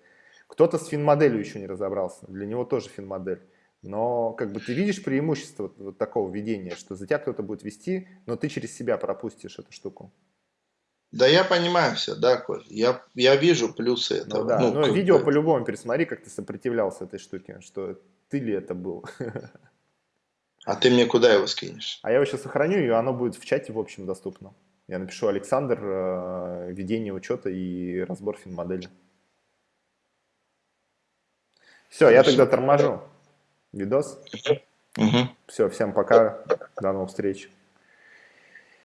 Кто-то с финмоделью еще не разобрался, для него тоже финмодель. Но как бы ты видишь преимущество вот, вот такого ведения, что за тебя кто-то будет вести, но ты через себя пропустишь эту штуку. Да я понимаю все, да, Коль. Я, я вижу плюсы этого. Ну, да, ну, но видео бы... по-любому пересмотри, как ты сопротивлялся этой штуке, что ты ли это был. А ты мне куда его скинешь? А я его сейчас сохраню, и оно будет в чате в общем доступно. Я напишу Александр, э, ведение учета и разбор финмодели. Все, я тогда торможу видос. Угу. Все, всем пока, до новых встреч.